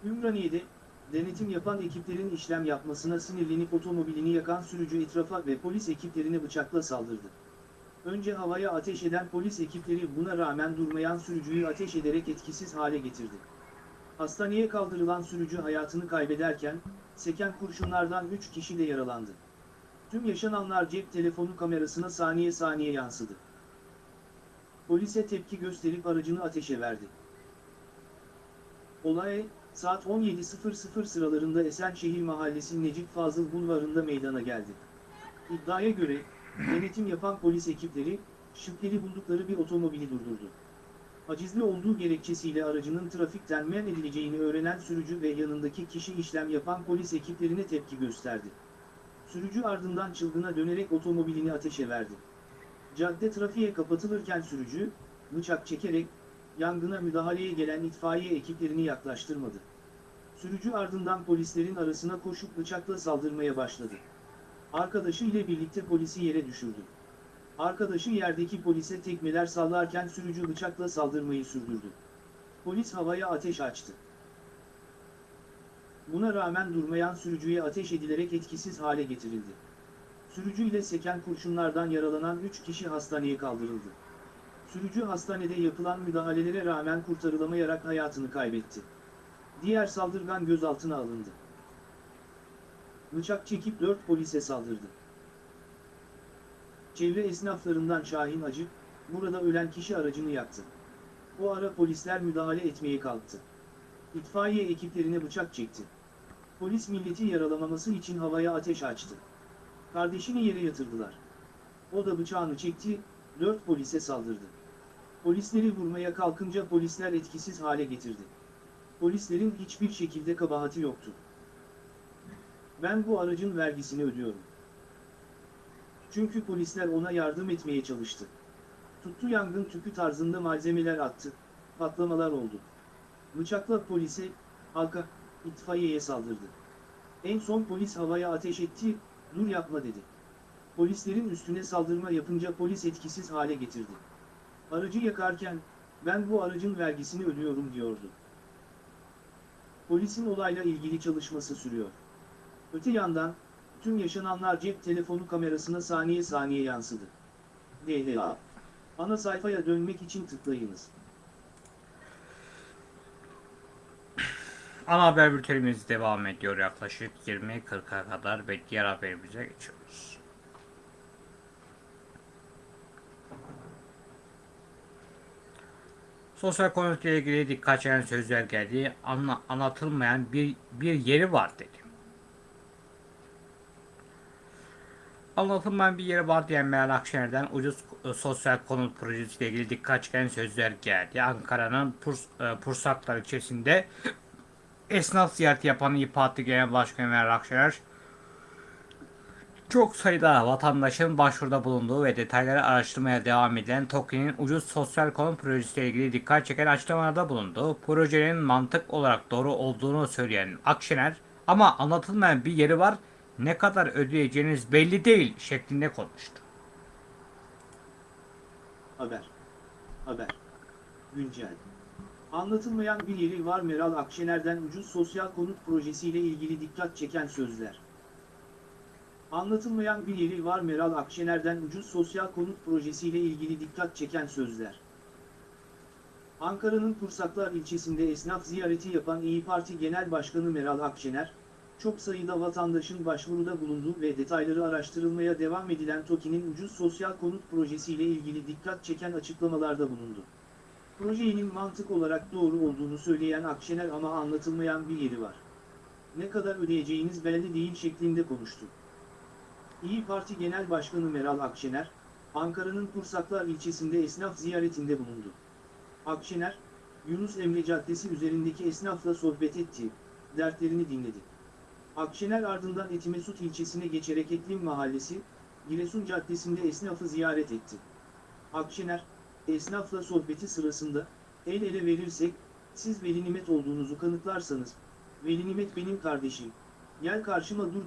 Ümraniye'de, denetim yapan ekiplerin işlem yapmasına sinirlenip otomobilini yakan sürücü etrafa ve polis ekiplerine bıçakla saldırdı. Önce havaya ateş eden polis ekipleri buna rağmen durmayan sürücüyü ateş ederek etkisiz hale getirdi. Hastaneye kaldırılan sürücü hayatını kaybederken, seken kurşunlardan 3 kişi de yaralandı. Tüm yaşananlar cep telefonu kamerasına saniye saniye yansıdı. Polise tepki gösterip aracını ateşe verdi. Olay, saat 17.00 sıralarında Esenşehir Mahallesi Necip Fazıl Bulvarı'nda meydana geldi. İddiaya göre, denetim yapan polis ekipleri, şüpheli buldukları bir otomobili durdurdu. Hacizli olduğu gerekçesiyle aracının trafikten men edileceğini öğrenen sürücü ve yanındaki kişi işlem yapan polis ekiplerine tepki gösterdi. Sürücü ardından çılgına dönerek otomobilini ateşe verdi. Cadde trafiğe kapatılırken sürücü, bıçak çekerek, yangına müdahaleye gelen itfaiye ekiplerini yaklaştırmadı. Sürücü ardından polislerin arasına koşup bıçakla saldırmaya başladı. Arkadaşı ile birlikte polisi yere düşürdü. Arkadaşı yerdeki polise tekmeler sallarken sürücü bıçakla saldırmayı sürdürdü. Polis havaya ateş açtı. Buna rağmen durmayan sürücüye ateş edilerek etkisiz hale getirildi. Sürücü ile seken kurşunlardan yaralanan 3 kişi hastaneye kaldırıldı. Sürücü hastanede yapılan müdahalelere rağmen kurtarılamayarak hayatını kaybetti. Diğer saldırgan gözaltına alındı. Bıçak çekip 4 polise saldırdı. Çevre esnaflarından Şahin Acı, burada ölen kişi aracını yaktı. O ara polisler müdahale etmeye kalktı. İtfaiye ekiplerine bıçak çekti. Polis milleti yaralamaması için havaya ateş açtı. Kardeşini yere yatırdılar. O da bıçağını çekti, dört polise saldırdı. Polisleri vurmaya kalkınca polisler etkisiz hale getirdi. Polislerin hiçbir şekilde kabahati yoktu. Ben bu aracın vergisini ödüyorum. Çünkü polisler ona yardım etmeye çalıştı. Tuttu yangın tüpü tarzında malzemeler attı, patlamalar oldu. Bıçakla polise, halka, itfaiyeye saldırdı. En son polis havaya ateş etti, dur yapma dedi. Polislerin üstüne saldırma yapınca polis etkisiz hale getirdi. Aracı yakarken, ben bu aracın vergisini ödüyorum diyordu. Polisin olayla ilgili çalışması sürüyor. Öte yandan, tüm yaşananlar cep telefonu kamerasına saniye saniye yansıdı. DLA. Ana sayfaya dönmek için tıklayınız. Ana haber bültenimiz devam ediyor yaklaşık 20.40'a kadar ve diğer haberimize geçiyoruz. Sosyal konuyla ilgili dikkat çeken sözler geldi. Anla, anlatılmayan bir, bir yeri var dedi. Anlatılmayan bir yeri var diyen Meral Akşener'den ucuz e, sosyal konut projesiyle ilgili dikkat çeken sözler geldi. Ankara'nın Purs, e, Pursaklar ilçesinde esnaf ziyareti yapan İYİ Parti Genel Başkanı Meral Akşener, çok sayıda vatandaşın başvuruda bulunduğu ve detayları araştırmaya devam edilen TOKİ'nin ucuz sosyal konut projesiyle ilgili dikkat çeken açıklamalarda bulundu. Projenin mantık olarak doğru olduğunu söyleyen Akşener, ama anlatılmayan bir yeri var, ne kadar ödeyeceğiniz belli değil şeklinde konuştu. Haber. Haber. Güncel. Anlatılmayan bir yeri var Meral Akşener'den ucuz sosyal konut projesiyle ilgili dikkat çeken sözler. Anlatılmayan bir yeri var Meral Akşener'den ucuz sosyal konut projesiyle ilgili dikkat çeken sözler. Ankara'nın Pursaklar ilçesinde esnaf ziyareti yapan İyi Parti Genel Başkanı Meral Akşener, çok sayıda vatandaşın başvuruda bulunduğu ve detayları araştırılmaya devam edilen TOKİ'nin ucuz sosyal konut projesiyle ilgili dikkat çeken açıklamalarda bulundu. Projenin mantık olarak doğru olduğunu söyleyen Akşener ama anlatılmayan bir yeri var. Ne kadar ödeyeceğiniz belli değil şeklinde konuştu. İyi Parti Genel Başkanı Meral Akşener, Ankara'nın Pursaklar ilçesinde esnaf ziyaretinde bulundu. Akşener, Yunus Emre Caddesi üzerindeki esnafla sohbet etti, dertlerini dinledi. Akşener ardından Etimesut ilçesine geçerek Etlim Mahallesi, Giresun Caddesi'nde esnafı ziyaret etti. Akşener, esnafla sohbeti sırasında, el ele verirsek, siz Veli Nimet olduğunuzu kanıtlarsanız, Veli Nimet benim kardeşim, gel karşıma dur